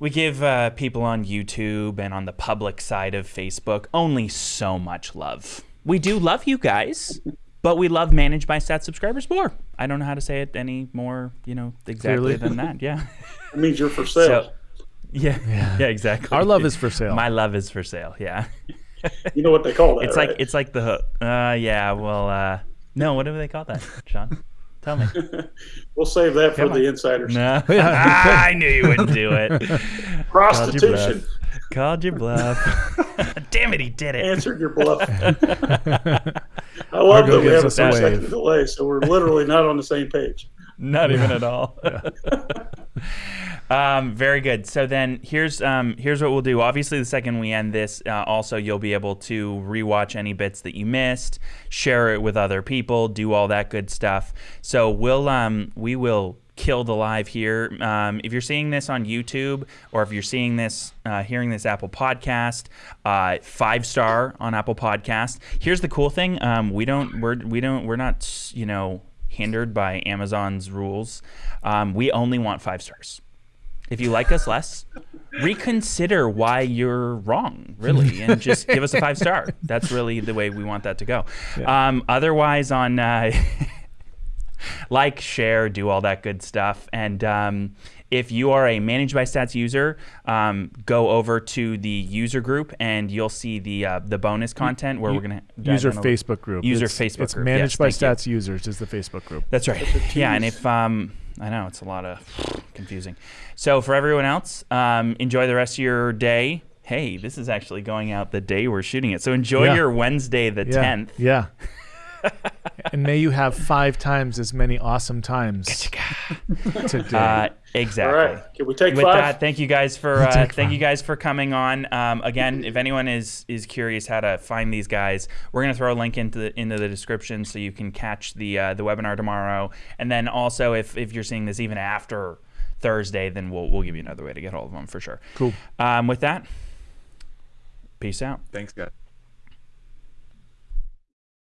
Speaker 1: we give uh, people on youtube and on the public side of facebook only so much love we do love you guys but we love managed by stat subscribers more i don't know how to say it any more you know exactly
Speaker 2: Clearly.
Speaker 1: than that yeah
Speaker 3: It means you're for sale.
Speaker 1: so yeah, yeah, exactly.
Speaker 2: Our love is for sale.
Speaker 1: My love is for sale. Yeah,
Speaker 3: you know what they call that,
Speaker 1: it's
Speaker 3: right?
Speaker 1: like it's like the hook. Uh, yeah. Well, uh, no. What do they call that, Sean? Tell me.
Speaker 3: we'll save that for
Speaker 1: on.
Speaker 3: the insiders.
Speaker 1: No, Ah, I knew you wouldn't do it.
Speaker 3: Prostitution
Speaker 1: Called your bluff. Damn it, he did it.
Speaker 3: answered your bluff. I love
Speaker 2: Argo
Speaker 3: that we
Speaker 2: gives
Speaker 3: have a
Speaker 2: us a
Speaker 3: two second
Speaker 2: wave.
Speaker 3: delay, so we're literally not on the same page.
Speaker 1: Not even at all. Um, very good. So then here's um, here's what we'll do. Obviously, the second we end this, uh, also you'll be able to rewatch any bits that you missed, share it with other people, do all that good stuff. So we'll um, we will kill the live here. Um, if you're seeing this on YouTube or if you're seeing this, uh, hearing this Apple Podcast, uh, five star on Apple Podcast. Here's the cool thing: um, we don't we're we don't we're not you know hindered by Amazon's rules. Um, we only want five stars. If you like us less, reconsider why you're wrong, really, and just give us a five star. That's really the way we want that to go. Um, otherwise, on uh, like, share, do all that good stuff. And um, if you are a Managed by Stats user, um, go over to the user group and you'll see the uh, the bonus content where we're gonna dive
Speaker 2: user Facebook group.
Speaker 1: User
Speaker 2: it's,
Speaker 1: Facebook
Speaker 2: It's
Speaker 1: group.
Speaker 2: managed
Speaker 1: Yes,
Speaker 2: by
Speaker 1: thank you.
Speaker 2: Stats users is the Facebook group.
Speaker 1: That's right. Yeah, and if um, I know it's a lot of confusing. So for everyone else, um, enjoy the rest of your day. Hey, this is actually going out the day we're shooting it. So enjoy
Speaker 2: Yeah.
Speaker 1: your Wednesday the
Speaker 2: Yeah.
Speaker 1: tenth.
Speaker 2: Yeah. and may you have five times as many awesome times today.
Speaker 1: Uh, exactly.
Speaker 3: All right. Can we take
Speaker 1: With
Speaker 3: five?
Speaker 1: that, thank you guys for uh, thank
Speaker 2: five.
Speaker 1: you guys for coming on. Um, again, if anyone is is curious how to find these guys, we're gonna throw a link into the, into the description so you can catch the uh, the webinar tomorrow. And then also, if if you're seeing this even after Thursday, then we'll we'll give you another way to get hold of them for sure.
Speaker 2: Cool.
Speaker 1: Um, with that, peace out.
Speaker 4: Thanks, guys.